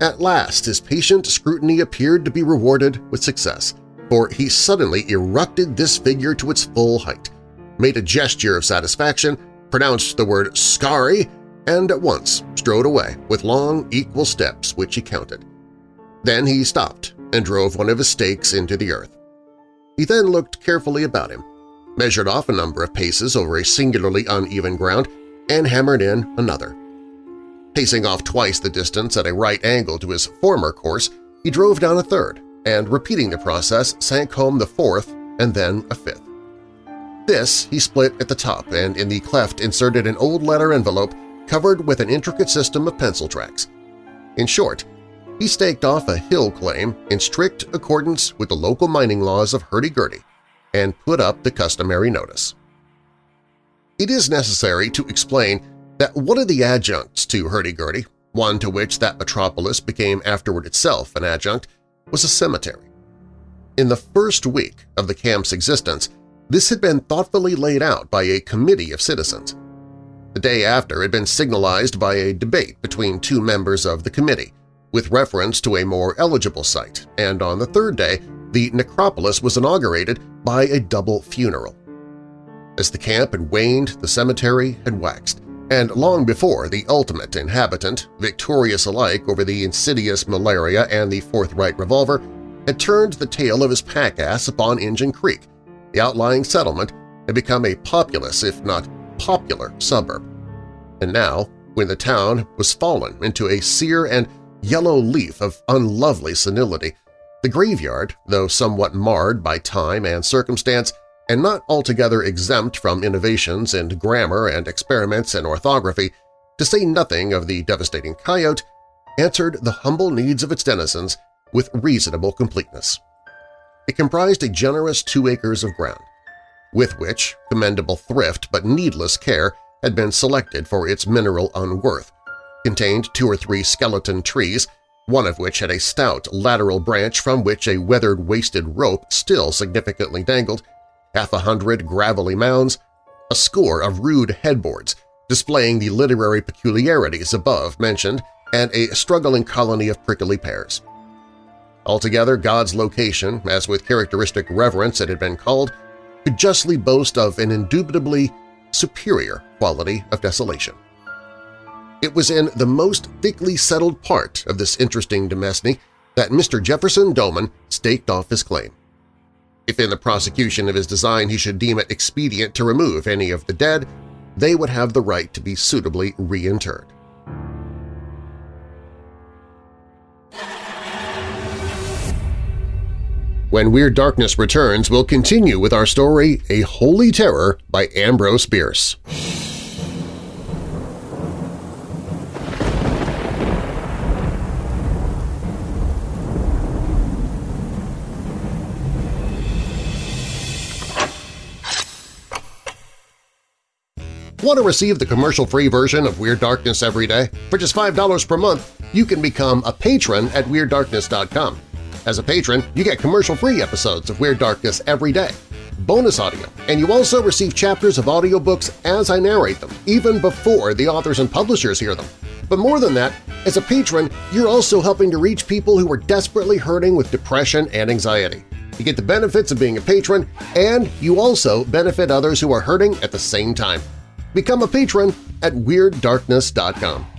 At last his patient scrutiny appeared to be rewarded with success – for he suddenly erupted this figure to its full height, made a gesture of satisfaction, pronounced the word "scary," and at once strode away with long, equal steps which he counted. Then he stopped and drove one of his stakes into the earth. He then looked carefully about him, measured off a number of paces over a singularly uneven ground, and hammered in another. Pacing off twice the distance at a right angle to his former course, he drove down a third, and repeating the process sank home the fourth and then a fifth. This he split at the top and in the cleft inserted an old letter envelope covered with an intricate system of pencil tracks. In short, he staked off a hill claim in strict accordance with the local mining laws of hurdy-gurdy and put up the customary notice. It is necessary to explain that one of the adjuncts to hurdy-gurdy, one to which that metropolis became afterward itself an adjunct, was a cemetery. In the first week of the camp's existence, this had been thoughtfully laid out by a committee of citizens. The day after it had been signalized by a debate between two members of the committee, with reference to a more eligible site, and on the third day the necropolis was inaugurated by a double funeral. As the camp had waned, the cemetery had waxed, and long before the ultimate inhabitant, victorious alike over the insidious malaria and the forthright revolver, had turned the tail of his pack-ass upon Injun Creek, the outlying settlement had become a populous, if not popular, suburb. And now, when the town was fallen into a sear and yellow leaf of unlovely senility, the graveyard, though somewhat marred by time and circumstance, and not altogether exempt from innovations in grammar and experiments in orthography, to say nothing of the devastating coyote, answered the humble needs of its denizens with reasonable completeness. It comprised a generous two acres of ground, with which commendable thrift but needless care had been selected for its mineral unworth, contained two or three skeleton trees, one of which had a stout lateral branch from which a weathered wasted rope still significantly dangled, half a hundred gravelly mounds, a score of rude headboards displaying the literary peculiarities above mentioned and a struggling colony of prickly pears. Altogether, God's location, as with characteristic reverence it had been called, could justly boast of an indubitably superior quality of desolation. It was in the most thickly settled part of this interesting demesne that Mr. Jefferson Doman staked off his claim. If in the prosecution of his design he should deem it expedient to remove any of the dead, they would have the right to be suitably reinterred. When Weird Darkness returns, we'll continue with our story A Holy Terror by Ambrose Bierce. Want to receive the commercial-free version of Weird Darkness every day? For just $5 per month, you can become a patron at WeirdDarkness.com. As a patron, you get commercial-free episodes of Weird Darkness every day, bonus audio, and you also receive chapters of audiobooks as I narrate them, even before the authors and publishers hear them. But more than that, as a patron, you're also helping to reach people who are desperately hurting with depression and anxiety. You get the benefits of being a patron, and you also benefit others who are hurting at the same time. Become a patron at WeirdDarkness.com.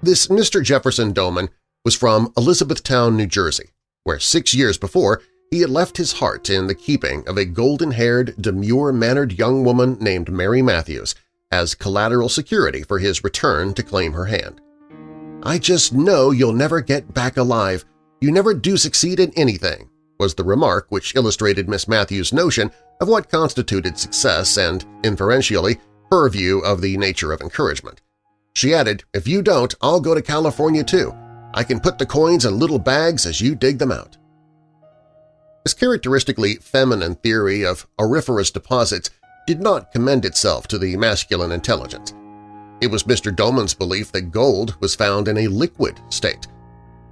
This Mr. Jefferson Doman was from Elizabethtown, New Jersey, where six years before he had left his heart in the keeping of a golden-haired, demure-mannered young woman named Mary Matthews as collateral security for his return to claim her hand. "'I just know you'll never get back alive. You never do succeed in anything,' was the remark which illustrated Miss Matthews' notion of what constituted success and, inferentially, her view of the nature of encouragement. She added, if you don't, I'll go to California too. I can put the coins in little bags as you dig them out. This characteristically feminine theory of auriferous deposits did not commend itself to the masculine intelligence. It was Mr. Doman's belief that gold was found in a liquid state.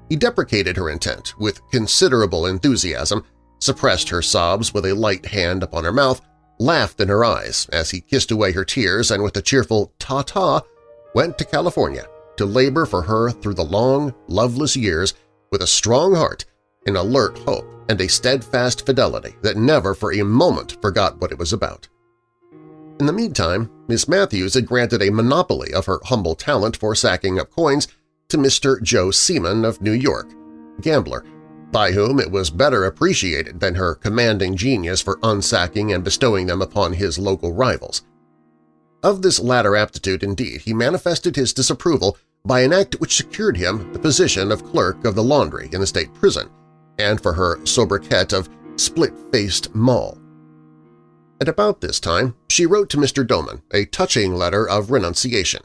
He deprecated her intent with considerable enthusiasm, suppressed her sobs with a light hand upon her mouth, laughed in her eyes as he kissed away her tears and with a cheerful ta-ta went to California to labor for her through the long, loveless years with a strong heart, an alert hope, and a steadfast fidelity that never for a moment forgot what it was about. In the meantime, Miss Matthews had granted a monopoly of her humble talent for sacking up coins to Mr. Joe Seeman of New York, gambler, by whom it was better appreciated than her commanding genius for unsacking and bestowing them upon his local rivals. Of this latter aptitude, indeed, he manifested his disapproval by an act which secured him the position of clerk of the laundry in the state prison and for her sobriquet of split-faced Moll. At about this time, she wrote to Mr. Doman a touching letter of renunciation,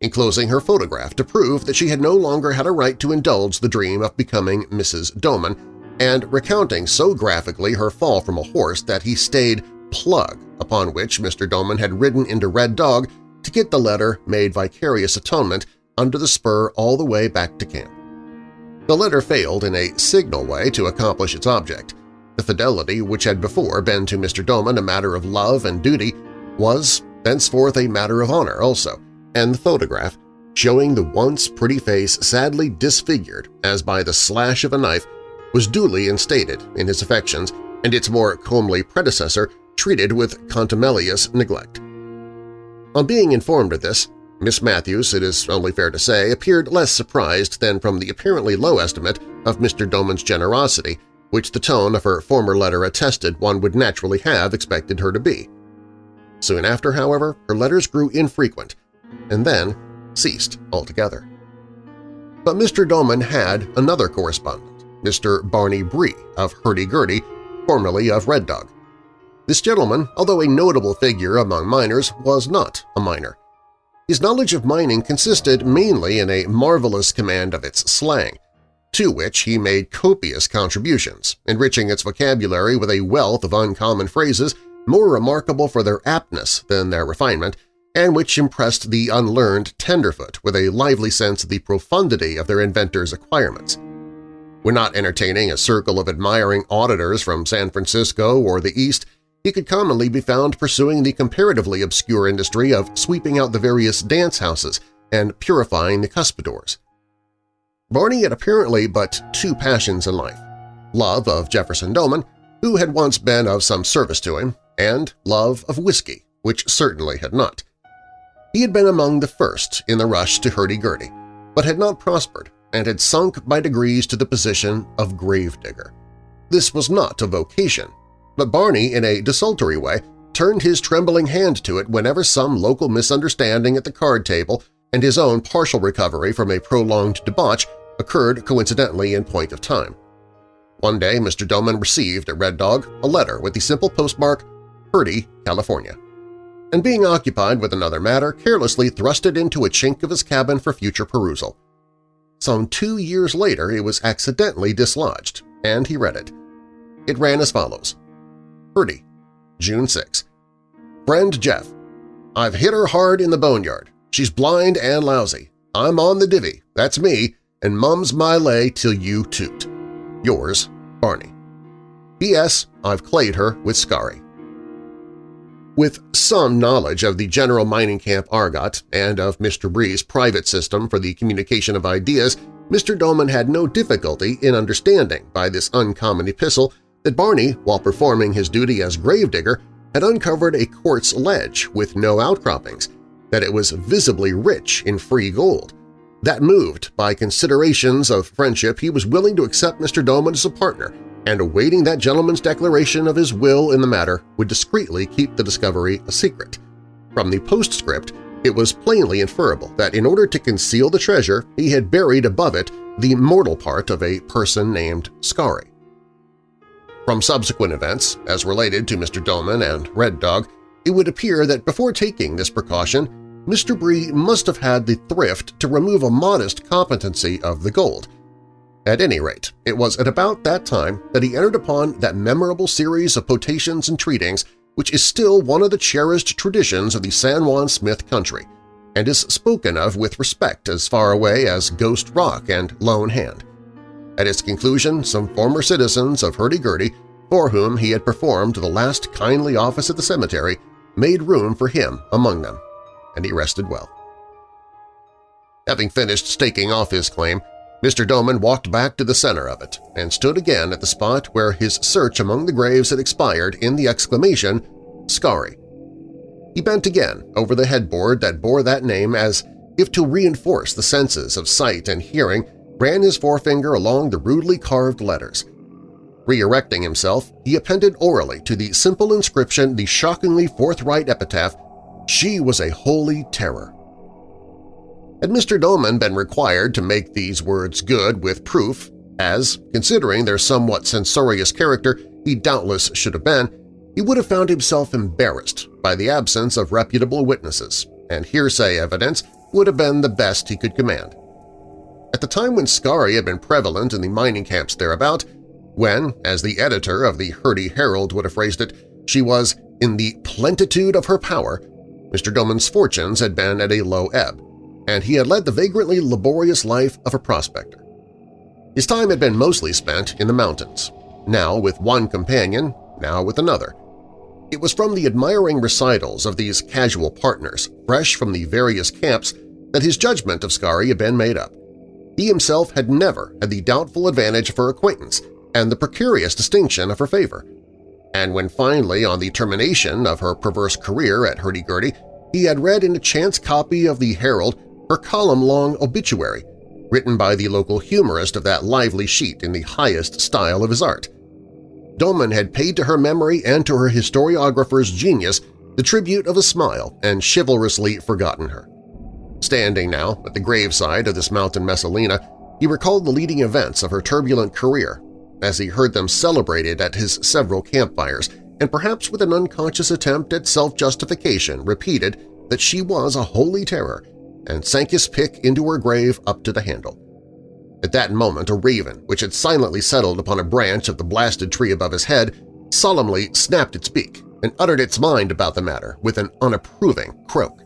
enclosing her photograph to prove that she had no longer had a right to indulge the dream of becoming Mrs. Doman, and recounting so graphically her fall from a horse that he staid plug upon which Mr. Doman had ridden into Red Dog to get the letter made vicarious atonement under the spur all the way back to camp. The letter failed in a signal way to accomplish its object. The fidelity which had before been to Mr. Doman a matter of love and duty was thenceforth a matter of honor also, and the photograph, showing the once pretty face sadly disfigured as by the slash of a knife, was duly instated in his affections, and its more comely predecessor treated with contumelious neglect. On being informed of this, Miss Matthews, it is only fair to say, appeared less surprised than from the apparently low estimate of Mr. Doman's generosity, which the tone of her former letter attested one would naturally have expected her to be. Soon after, however, her letters grew infrequent, and then ceased altogether. But Mr. Doman had another correspondent, Mr. Barney Bree of Hurdy-Gurdy, formerly of Red Dog. This gentleman, although a notable figure among miners, was not a miner. His knowledge of mining consisted mainly in a marvelous command of its slang, to which he made copious contributions, enriching its vocabulary with a wealth of uncommon phrases more remarkable for their aptness than their refinement, and which impressed the unlearned tenderfoot with a lively sense of the profundity of their inventor's acquirements. When not entertaining a circle of admiring auditors from San Francisco or the East, he could commonly be found pursuing the comparatively obscure industry of sweeping out the various dance houses and purifying the cuspidors. Barney had apparently but two passions in life – love of Jefferson Doman, who had once been of some service to him, and love of whiskey, which certainly had not. He had been among the first in the rush to hurdy-gurdy, but had not prospered and had sunk by degrees to the position of gravedigger. This was not a vocation, but Barney, in a desultory way, turned his trembling hand to it whenever some local misunderstanding at the card table and his own partial recovery from a prolonged debauch occurred coincidentally in point of time. One day Mr. Doman received at Red Dog a letter with the simple postmark Hurdy, California, and being occupied with another matter carelessly thrust it into a chink of his cabin for future perusal. Some two years later it was accidentally dislodged, and he read it. It ran as follows. Hurdy, June 6. Friend Jeff, I've hit her hard in the boneyard. She's blind and lousy. I'm on the divvy, that's me, and mum's my lay till you toot. Yours, Barney. P.S. I've clayed her with Scarry. With some knowledge of the general mining camp Argot and of Mr. Bree's private system for the communication of ideas, Mr. Doman had no difficulty in understanding by this uncommon epistle that Barney, while performing his duty as gravedigger, had uncovered a quartz ledge with no outcroppings, that it was visibly rich in free gold. That moved by considerations of friendship, he was willing to accept Mr. Doman as a partner, and awaiting that gentleman's declaration of his will in the matter would discreetly keep the discovery a secret. From the postscript, it was plainly inferable that in order to conceal the treasure, he had buried above it the mortal part of a person named Scarry. From subsequent events, as related to Mr. Doman and Red Dog, it would appear that before taking this precaution, Mr. Bree must have had the thrift to remove a modest competency of the gold. At any rate, it was at about that time that he entered upon that memorable series of potations and treatings which is still one of the cherished traditions of the San Juan Smith country, and is spoken of with respect as far away as Ghost Rock and Lone Hand. At its conclusion, some former citizens of Hurdy-Gurdy, for whom he had performed the last kindly office at the cemetery, made room for him among them, and he rested well. Having finished staking off his claim, Mr. Doman walked back to the center of it and stood again at the spot where his search among the graves had expired in the exclamation, Scarry. He bent again over the headboard that bore that name as if to reinforce the senses of sight and hearing ran his forefinger along the rudely carved letters. Re-erecting himself, he appended orally to the simple inscription the shockingly forthright epitaph, She was a holy terror. Had Mr. Doman been required to make these words good with proof, as, considering their somewhat censorious character, he doubtless should have been, he would have found himself embarrassed by the absence of reputable witnesses, and hearsay evidence would have been the best he could command. At the time when Scarry had been prevalent in the mining camps thereabout, when, as the editor of the Hurdy Herald would have phrased it, she was in the plenitude of her power, Mr. Doman's fortunes had been at a low ebb, and he had led the vagrantly laborious life of a prospector. His time had been mostly spent in the mountains, now with one companion, now with another. It was from the admiring recitals of these casual partners, fresh from the various camps, that his judgment of Scarry had been made up. He himself had never had the doubtful advantage of her acquaintance and the precarious distinction of her favor. And when finally, on the termination of her perverse career at Hurdy-Gurdy, he had read in a chance copy of the Herald her column-long obituary, written by the local humorist of that lively sheet in the highest style of his art. Doman had paid to her memory and to her historiographer's genius the tribute of a smile and chivalrously forgotten her. Standing now at the graveside of this mountain Messalina, he recalled the leading events of her turbulent career as he heard them celebrated at his several campfires and perhaps with an unconscious attempt at self-justification repeated that she was a holy terror and sank his pick into her grave up to the handle. At that moment a raven, which had silently settled upon a branch of the blasted tree above his head, solemnly snapped its beak and uttered its mind about the matter with an unapproving croak.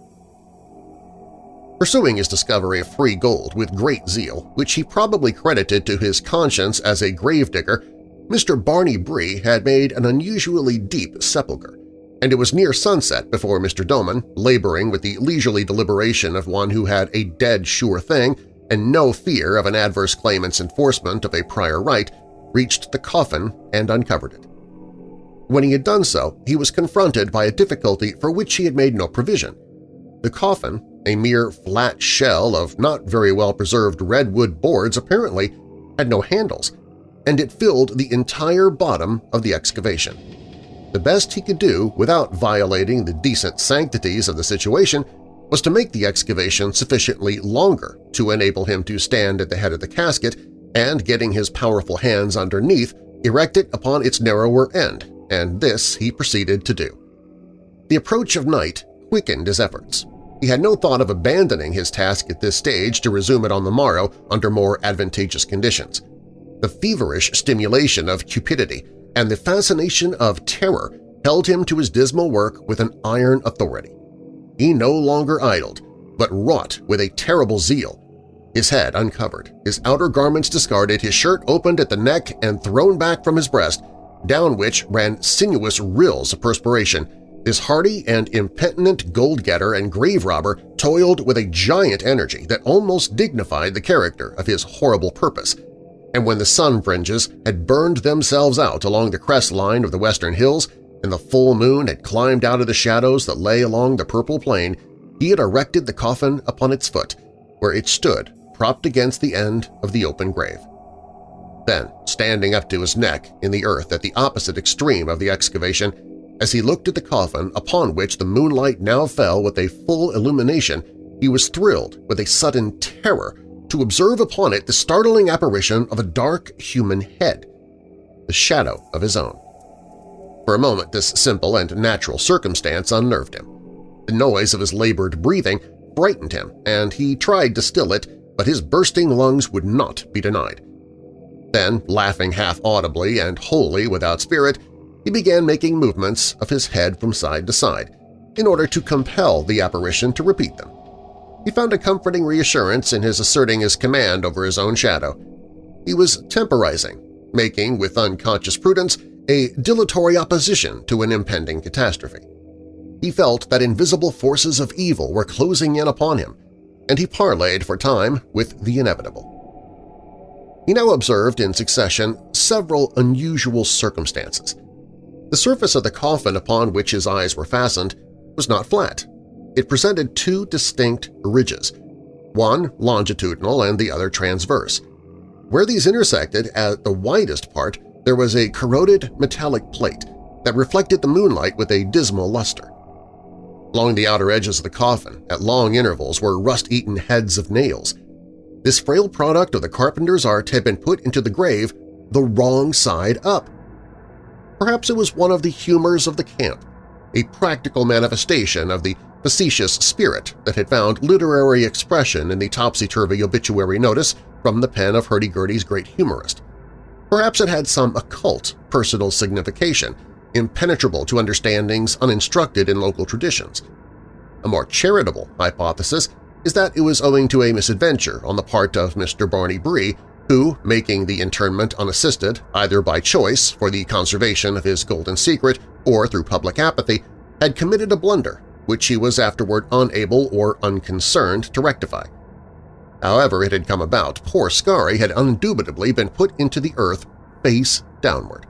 Pursuing his discovery of free gold with great zeal, which he probably credited to his conscience as a gravedigger, Mr. Barney Bree had made an unusually deep sepulchre, and it was near sunset before Mr. Doman, laboring with the leisurely deliberation of one who had a dead sure thing and no fear of an adverse claimant's enforcement of a prior right, reached the coffin and uncovered it. When he had done so, he was confronted by a difficulty for which he had made no provision. The coffin, a mere flat shell of not very well-preserved redwood boards apparently, had no handles, and it filled the entire bottom of the excavation. The best he could do without violating the decent sanctities of the situation was to make the excavation sufficiently longer to enable him to stand at the head of the casket and, getting his powerful hands underneath, erect it upon its narrower end, and this he proceeded to do. The approach of night quickened his efforts. He had no thought of abandoning his task at this stage to resume it on the morrow under more advantageous conditions. The feverish stimulation of cupidity and the fascination of terror held him to his dismal work with an iron authority. He no longer idled, but wrought with a terrible zeal. His head uncovered, his outer garments discarded, his shirt opened at the neck and thrown back from his breast, down which ran sinuous rills of perspiration, this hardy and impentant gold-getter and grave-robber toiled with a giant energy that almost dignified the character of his horrible purpose, and when the sun fringes had burned themselves out along the crest line of the western hills and the full moon had climbed out of the shadows that lay along the purple plain, he had erected the coffin upon its foot, where it stood propped against the end of the open grave. Then, standing up to his neck in the earth at the opposite extreme of the excavation, as he looked at the coffin upon which the moonlight now fell with a full illumination, he was thrilled with a sudden terror to observe upon it the startling apparition of a dark human head, the shadow of his own. For a moment this simple and natural circumstance unnerved him. The noise of his labored breathing frightened him, and he tried to still it, but his bursting lungs would not be denied. Then, laughing half-audibly and wholly without spirit, he began making movements of his head from side to side in order to compel the apparition to repeat them. He found a comforting reassurance in his asserting his command over his own shadow. He was temporizing, making, with unconscious prudence, a dilatory opposition to an impending catastrophe. He felt that invisible forces of evil were closing in upon him, and he parleyed for time with the inevitable. He now observed in succession several unusual circumstances. The surface of the coffin upon which his eyes were fastened was not flat. It presented two distinct ridges, one longitudinal and the other transverse. Where these intersected at the widest part, there was a corroded metallic plate that reflected the moonlight with a dismal luster. Along the outer edges of the coffin, at long intervals, were rust-eaten heads of nails. This frail product of the carpenter's art had been put into the grave the wrong side up. Perhaps it was one of the humors of the camp, a practical manifestation of the facetious spirit that had found literary expression in the topsy-turvy obituary notice from the pen of hurdy-gurdy's great humorist. Perhaps it had some occult personal signification, impenetrable to understandings uninstructed in local traditions. A more charitable hypothesis is that it was owing to a misadventure on the part of Mr. Barney Bree, who, making the internment unassisted either by choice for the conservation of his golden secret or through public apathy, had committed a blunder which he was afterward unable or unconcerned to rectify. However it had come about, poor Scarry had undubitably been put into the earth face downward.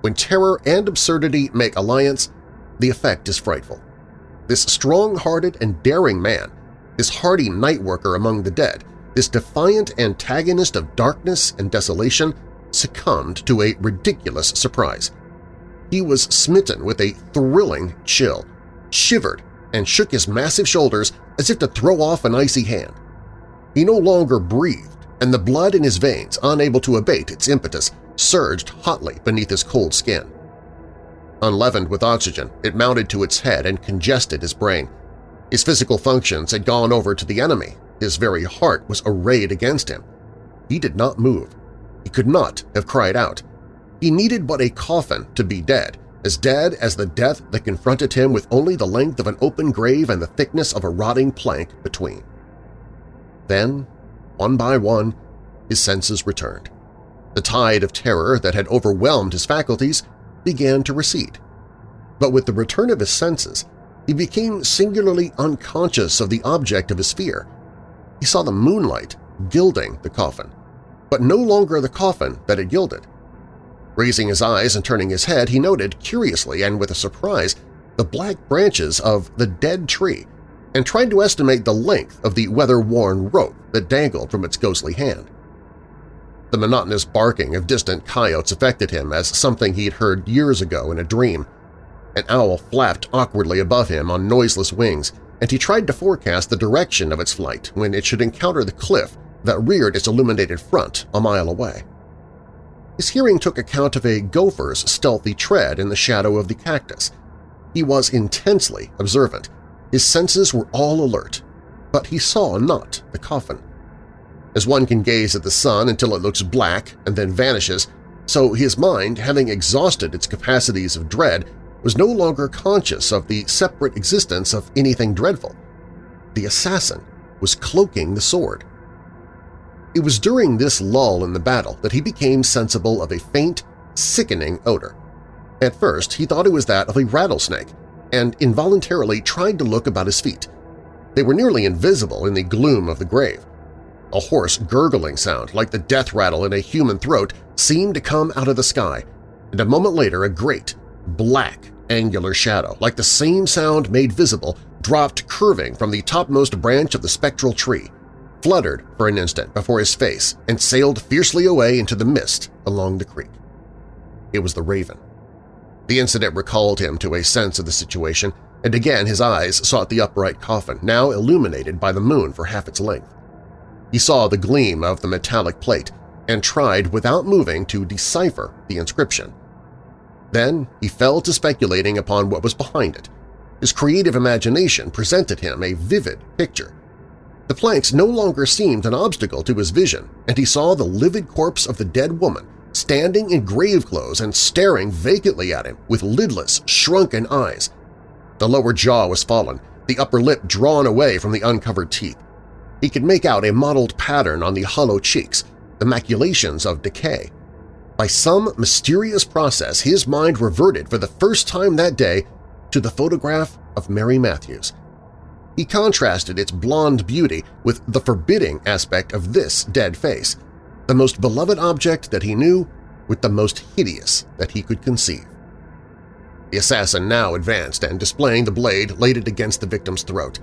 When terror and absurdity make alliance, the effect is frightful. This strong-hearted and daring man, this hardy night-worker among the dead, this defiant antagonist of darkness and desolation succumbed to a ridiculous surprise. He was smitten with a thrilling chill, shivered, and shook his massive shoulders as if to throw off an icy hand. He no longer breathed, and the blood in his veins, unable to abate its impetus, surged hotly beneath his cold skin. Unleavened with oxygen, it mounted to its head and congested his brain. His physical functions had gone over to the enemy. His very heart was arrayed against him. He did not move. He could not have cried out. He needed but a coffin to be dead, as dead as the death that confronted him with only the length of an open grave and the thickness of a rotting plank between. Then, one by one, his senses returned. The tide of terror that had overwhelmed his faculties began to recede. But with the return of his senses, he became singularly unconscious of the object of his fear. He saw the moonlight gilding the coffin, but no longer the coffin that had gilded. Raising his eyes and turning his head, he noted, curiously and with a surprise, the black branches of the dead tree and tried to estimate the length of the weather-worn rope that dangled from its ghostly hand. The monotonous barking of distant coyotes affected him as something he'd heard years ago in a dream. An owl flapped awkwardly above him on noiseless wings, and he tried to forecast the direction of its flight when it should encounter the cliff that reared its illuminated front a mile away. His hearing took account of a gopher's stealthy tread in the shadow of the cactus. He was intensely observant. His senses were all alert, but he saw not the coffin. As one can gaze at the sun until it looks black and then vanishes, so his mind, having exhausted its capacities of dread, was no longer conscious of the separate existence of anything dreadful. The assassin was cloaking the sword. It was during this lull in the battle that he became sensible of a faint, sickening odor. At first he thought it was that of a rattlesnake and involuntarily tried to look about his feet. They were nearly invisible in the gloom of the grave. A hoarse gurgling sound, like the death rattle in a human throat, seemed to come out of the sky, and a moment later a great, black, angular shadow, like the same sound made visible, dropped curving from the topmost branch of the spectral tree, fluttered for an instant before his face, and sailed fiercely away into the mist along the creek. It was the raven. The incident recalled him to a sense of the situation, and again his eyes sought the upright coffin, now illuminated by the moon for half its length. He saw the gleam of the metallic plate and tried without moving to decipher the inscription. Then he fell to speculating upon what was behind it. His creative imagination presented him a vivid picture. The planks no longer seemed an obstacle to his vision, and he saw the livid corpse of the dead woman standing in grave clothes and staring vacantly at him with lidless, shrunken eyes. The lower jaw was fallen, the upper lip drawn away from the uncovered teeth. He could make out a mottled pattern on the hollow cheeks, the maculations of decay. By some mysterious process, his mind reverted for the first time that day to the photograph of Mary Matthews. He contrasted its blonde beauty with the forbidding aspect of this dead face, the most beloved object that he knew with the most hideous that he could conceive. The assassin now advanced and, displaying the blade, laid it against the victim's throat.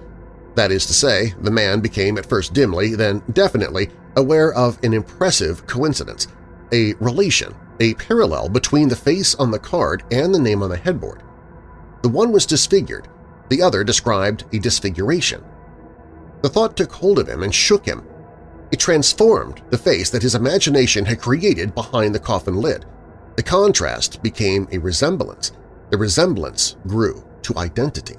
That is to say, the man became at first dimly, then definitely, aware of an impressive coincidence, a relation, a parallel between the face on the card and the name on the headboard. The one was disfigured, the other described a disfiguration. The thought took hold of him and shook him. It transformed the face that his imagination had created behind the coffin lid. The contrast became a resemblance. The resemblance grew to identity.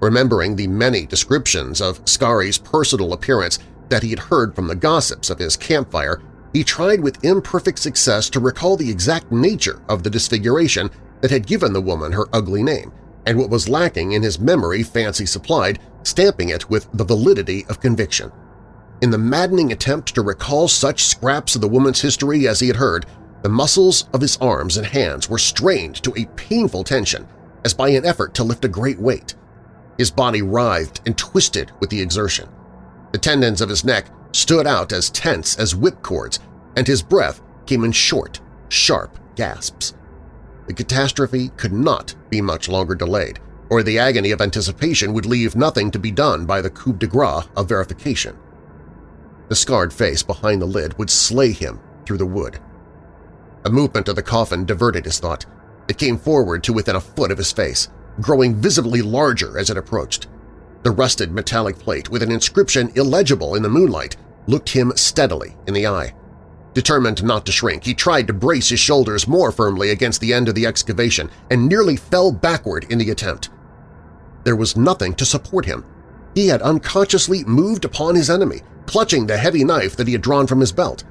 Remembering the many descriptions of Scarry's personal appearance that he had heard from the gossips of his campfire, he tried with imperfect success to recall the exact nature of the disfiguration that had given the woman her ugly name, and what was lacking in his memory fancy supplied, stamping it with the validity of conviction. In the maddening attempt to recall such scraps of the woman's history as he had heard, the muscles of his arms and hands were strained to a painful tension, as by an effort to lift a great weight. His body writhed and twisted with the exertion. The tendons of his neck stood out as tense as whipcords, and his breath came in short, sharp gasps. The catastrophe could not be much longer delayed, or the agony of anticipation would leave nothing to be done by the coup de grace of verification. The scarred face behind the lid would slay him through the wood. A movement of the coffin diverted his thought. It came forward to within a foot of his face growing visibly larger as it approached. The rusted metallic plate, with an inscription illegible in the moonlight, looked him steadily in the eye. Determined not to shrink, he tried to brace his shoulders more firmly against the end of the excavation and nearly fell backward in the attempt. There was nothing to support him. He had unconsciously moved upon his enemy, clutching the heavy knife that he had drawn from his belt.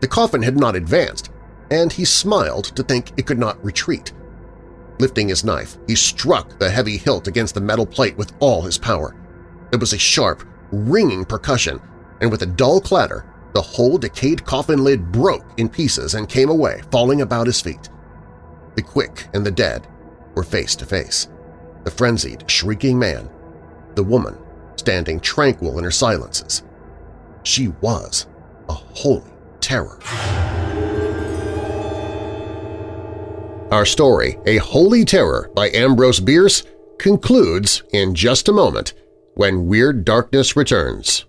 The coffin had not advanced, and he smiled to think it could not retreat. Lifting his knife, he struck the heavy hilt against the metal plate with all his power. It was a sharp, ringing percussion, and with a dull clatter, the whole decayed coffin lid broke in pieces and came away, falling about his feet. The quick and the dead were face to face. The frenzied, shrieking man, the woman standing tranquil in her silences. She was a holy terror. Our story, A Holy Terror by Ambrose Bierce, concludes in just a moment when Weird Darkness returns.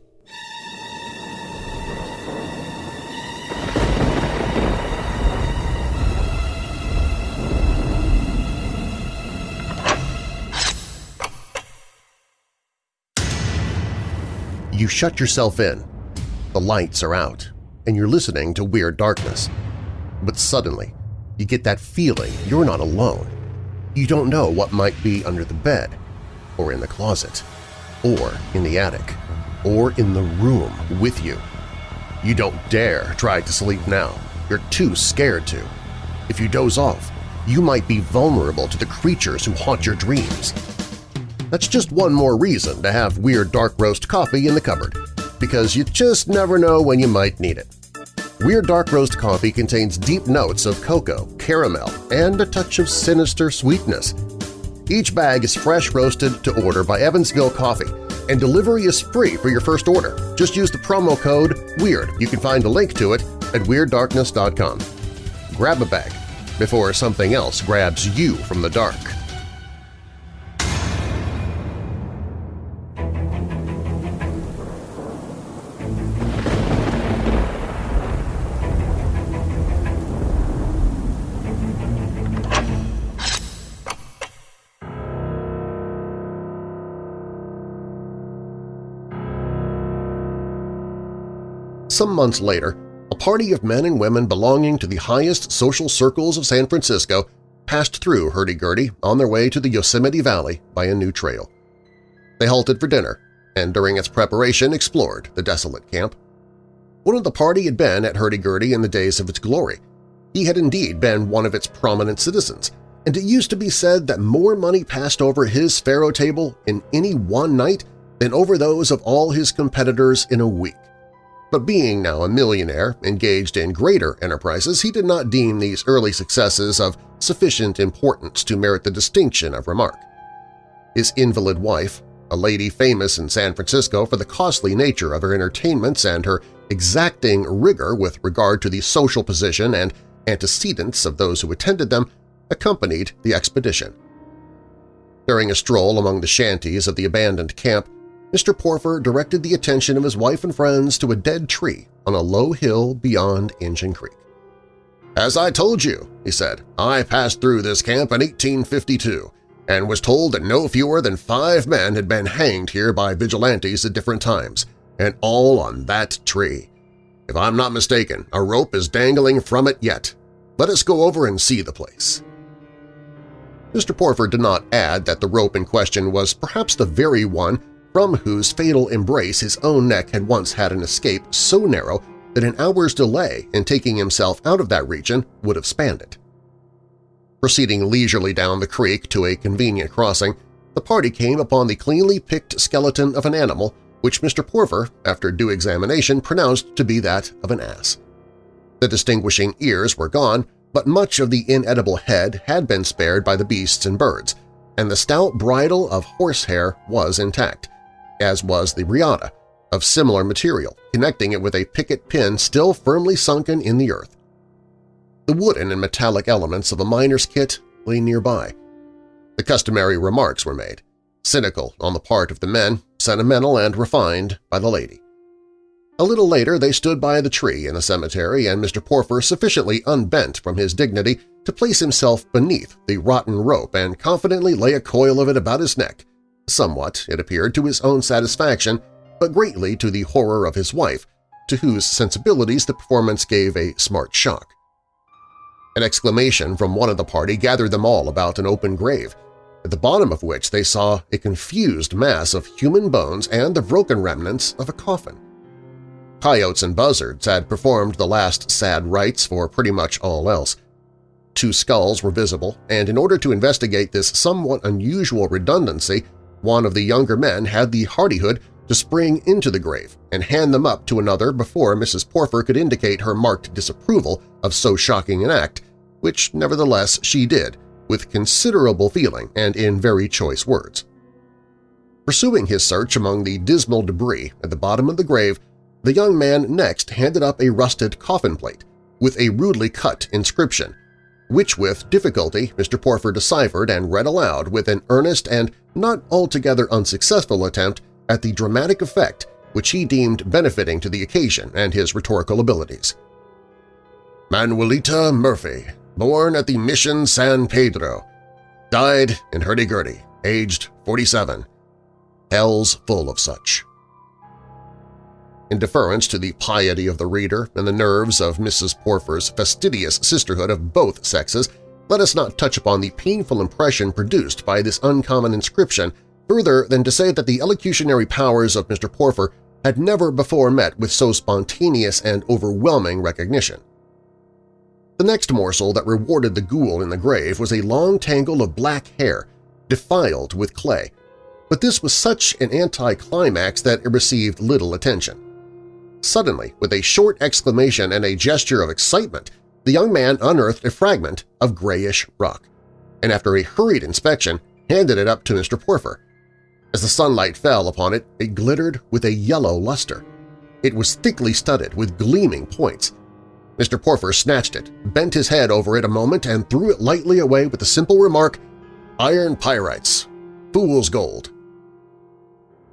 You shut yourself in. The lights are out, and you're listening to Weird Darkness. But suddenly, you get that feeling you're not alone. You don't know what might be under the bed, or in the closet, or in the attic, or in the room with you. You don't dare try to sleep now. You're too scared to. If you doze off, you might be vulnerable to the creatures who haunt your dreams. That's just one more reason to have Weird Dark Roast coffee in the cupboard, because you just never know when you might need it. Weird Dark Roast coffee contains deep notes of cocoa, caramel, and a touch of sinister sweetness. Each bag is fresh roasted to order by Evansville Coffee, and delivery is free for your first order. Just use the promo code WEIRD. You can find a link to it at WeirdDarkness.com. Grab a bag before something else grabs you from the dark. Some months later, a party of men and women belonging to the highest social circles of San Francisco passed through Hurdy-Gurdy on their way to the Yosemite Valley by a new trail. They halted for dinner and during its preparation explored the desolate camp. One of the party had been at Hurdy-Gurdy in the days of its glory. He had indeed been one of its prominent citizens, and it used to be said that more money passed over his faro table in any one night than over those of all his competitors in a week. But being now a millionaire engaged in greater enterprises, he did not deem these early successes of sufficient importance to merit the distinction of remark. His invalid wife, a lady famous in San Francisco for the costly nature of her entertainments and her exacting rigor with regard to the social position and antecedents of those who attended them, accompanied the expedition. During a stroll among the shanties of the abandoned camp, Mr. Porfer directed the attention of his wife and friends to a dead tree on a low hill beyond Injun Creek. "'As I told you,' he said, "'I passed through this camp in 1852 and was told that no fewer than five men had been hanged here by vigilantes at different times, and all on that tree. If I'm not mistaken, a rope is dangling from it yet. Let us go over and see the place.' Mr. Porfer did not add that the rope in question was perhaps the very one from whose fatal embrace his own neck had once had an escape so narrow that an hour's delay in taking himself out of that region would have spanned it. Proceeding leisurely down the creek to a convenient crossing, the party came upon the cleanly picked skeleton of an animal which Mr. Porfer, after due examination, pronounced to be that of an ass. The distinguishing ears were gone, but much of the inedible head had been spared by the beasts and birds, and the stout bridle of horsehair was intact, as was the riata, of similar material, connecting it with a picket pin still firmly sunken in the earth. The wooden and metallic elements of a miner's kit lay nearby. The customary remarks were made, cynical on the part of the men, sentimental and refined by the lady. A little later they stood by the tree in the cemetery and Mr. Porfer sufficiently unbent from his dignity to place himself beneath the rotten rope and confidently lay a coil of it about his neck, somewhat, it appeared, to his own satisfaction, but greatly to the horror of his wife, to whose sensibilities the performance gave a smart shock. An exclamation from one of the party gathered them all about an open grave, at the bottom of which they saw a confused mass of human bones and the broken remnants of a coffin. Coyotes and buzzards had performed the last sad rites for pretty much all else. two skulls were visible, and in order to investigate this somewhat unusual redundancy, one of the younger men had the hardihood to spring into the grave and hand them up to another before Mrs. Porfer could indicate her marked disapproval of so shocking an act, which nevertheless she did, with considerable feeling and in very choice words. Pursuing his search among the dismal debris at the bottom of the grave, the young man next handed up a rusted coffin plate with a rudely cut inscription, which with difficulty Mr. Porfer deciphered and read aloud with an earnest and not altogether unsuccessful attempt at the dramatic effect which he deemed benefiting to the occasion and his rhetorical abilities. Manuelita Murphy, born at the Mission San Pedro, died in hurdy-gurdy, aged 47. Hell's full of such. In deference to the piety of the reader and the nerves of Mrs. Porfer's fastidious sisterhood of both sexes, let us not touch upon the painful impression produced by this uncommon inscription further than to say that the elocutionary powers of Mr. Porfer had never before met with so spontaneous and overwhelming recognition. The next morsel that rewarded the ghoul in the grave was a long tangle of black hair, defiled with clay, but this was such an anticlimax that it received little attention. Suddenly, with a short exclamation and a gesture of excitement, the young man unearthed a fragment of grayish rock, and after a hurried inspection handed it up to Mr. Porfer. As the sunlight fell upon it, it glittered with a yellow luster. It was thickly studded with gleaming points. Mr. Porfer snatched it, bent his head over it a moment, and threw it lightly away with the simple remark, "'Iron pyrites. Fool's gold.'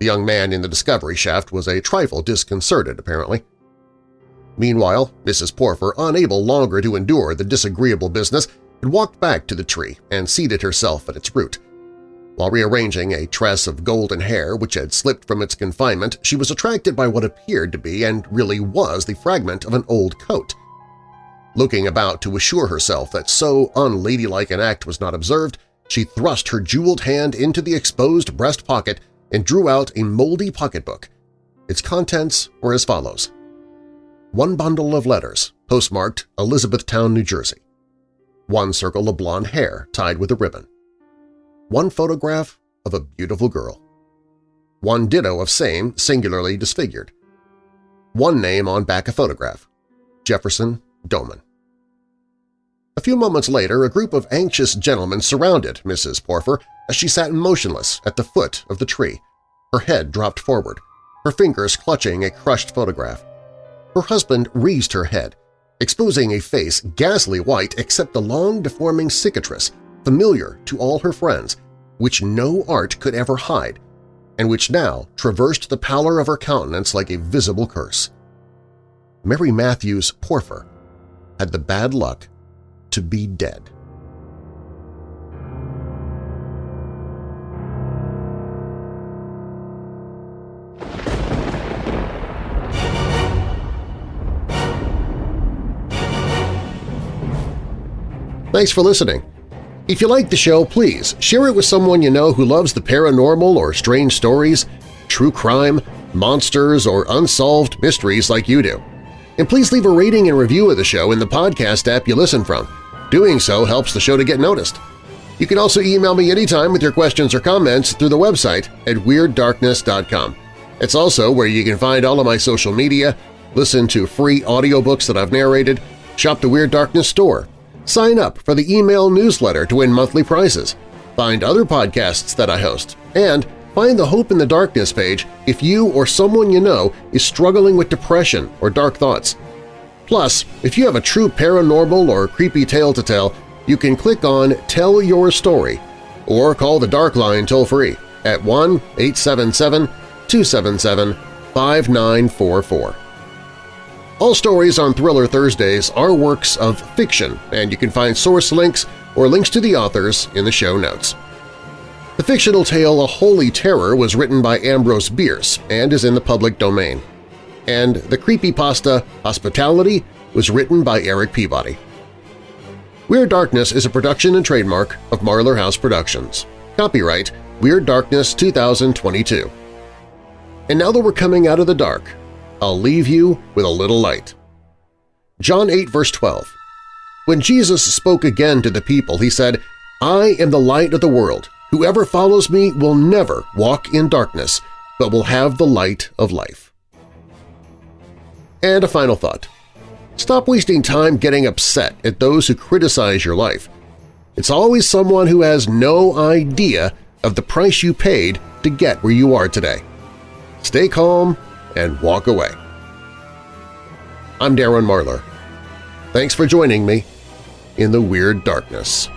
The young man in the discovery shaft was a trifle disconcerted, apparently. Meanwhile, Mrs. Porfer, unable longer to endure the disagreeable business, had walked back to the tree and seated herself at its root. While rearranging a tress of golden hair which had slipped from its confinement, she was attracted by what appeared to be and really was the fragment of an old coat. Looking about to assure herself that so unladylike an act was not observed, she thrust her jeweled hand into the exposed breast pocket and drew out a moldy pocketbook. Its contents were as follows. One bundle of letters, postmarked Elizabethtown, New Jersey. One circle of blonde hair tied with a ribbon. One photograph of a beautiful girl. One ditto of same, singularly disfigured. One name on back of photograph, Jefferson Doman. A few moments later, a group of anxious gentlemen surrounded Mrs. Porfer as she sat motionless at the foot of the tree, her head dropped forward, her fingers clutching a crushed photograph. Her husband raised her head, exposing a face ghastly white except the long deforming cicatrice, familiar to all her friends, which no art could ever hide, and which now traversed the pallor of her countenance like a visible curse. Mary Matthews Porfer had the bad luck to be dead. Thanks for listening. If you like the show, please share it with someone you know who loves the paranormal or strange stories, true crime, monsters, or unsolved mysteries like you do. And please leave a rating and review of the show in the podcast app you listen from. Doing so helps the show to get noticed. You can also email me anytime with your questions or comments through the website at WeirdDarkness.com. It's also where you can find all of my social media, listen to free audiobooks that I've narrated, shop the Weird Darkness store, Sign up for the email newsletter to win monthly prizes, find other podcasts that I host, and find the Hope in the Darkness page if you or someone you know is struggling with depression or dark thoughts. Plus, if you have a true paranormal or creepy tale to tell, you can click on Tell Your Story or call the Dark Line toll-free at 1-877-277-5944. All stories on Thriller Thursdays are works of fiction, and you can find source links or links to the authors in the show notes. The fictional tale A Holy Terror was written by Ambrose Bierce and is in the public domain. And the creepypasta Hospitality was written by Eric Peabody. Weird Darkness is a production and trademark of Marlar House Productions. Copyright Weird Darkness 2022. And now that we're coming out of the dark, I'll leave you with a little light. John 8 verse 12 When Jesus spoke again to the people, he said, I am the light of the world. Whoever follows me will never walk in darkness, but will have the light of life. And a final thought. Stop wasting time getting upset at those who criticize your life. It's always someone who has no idea of the price you paid to get where you are today. Stay calm and walk away. I'm Darren Marlar. Thanks for joining me in the Weird Darkness.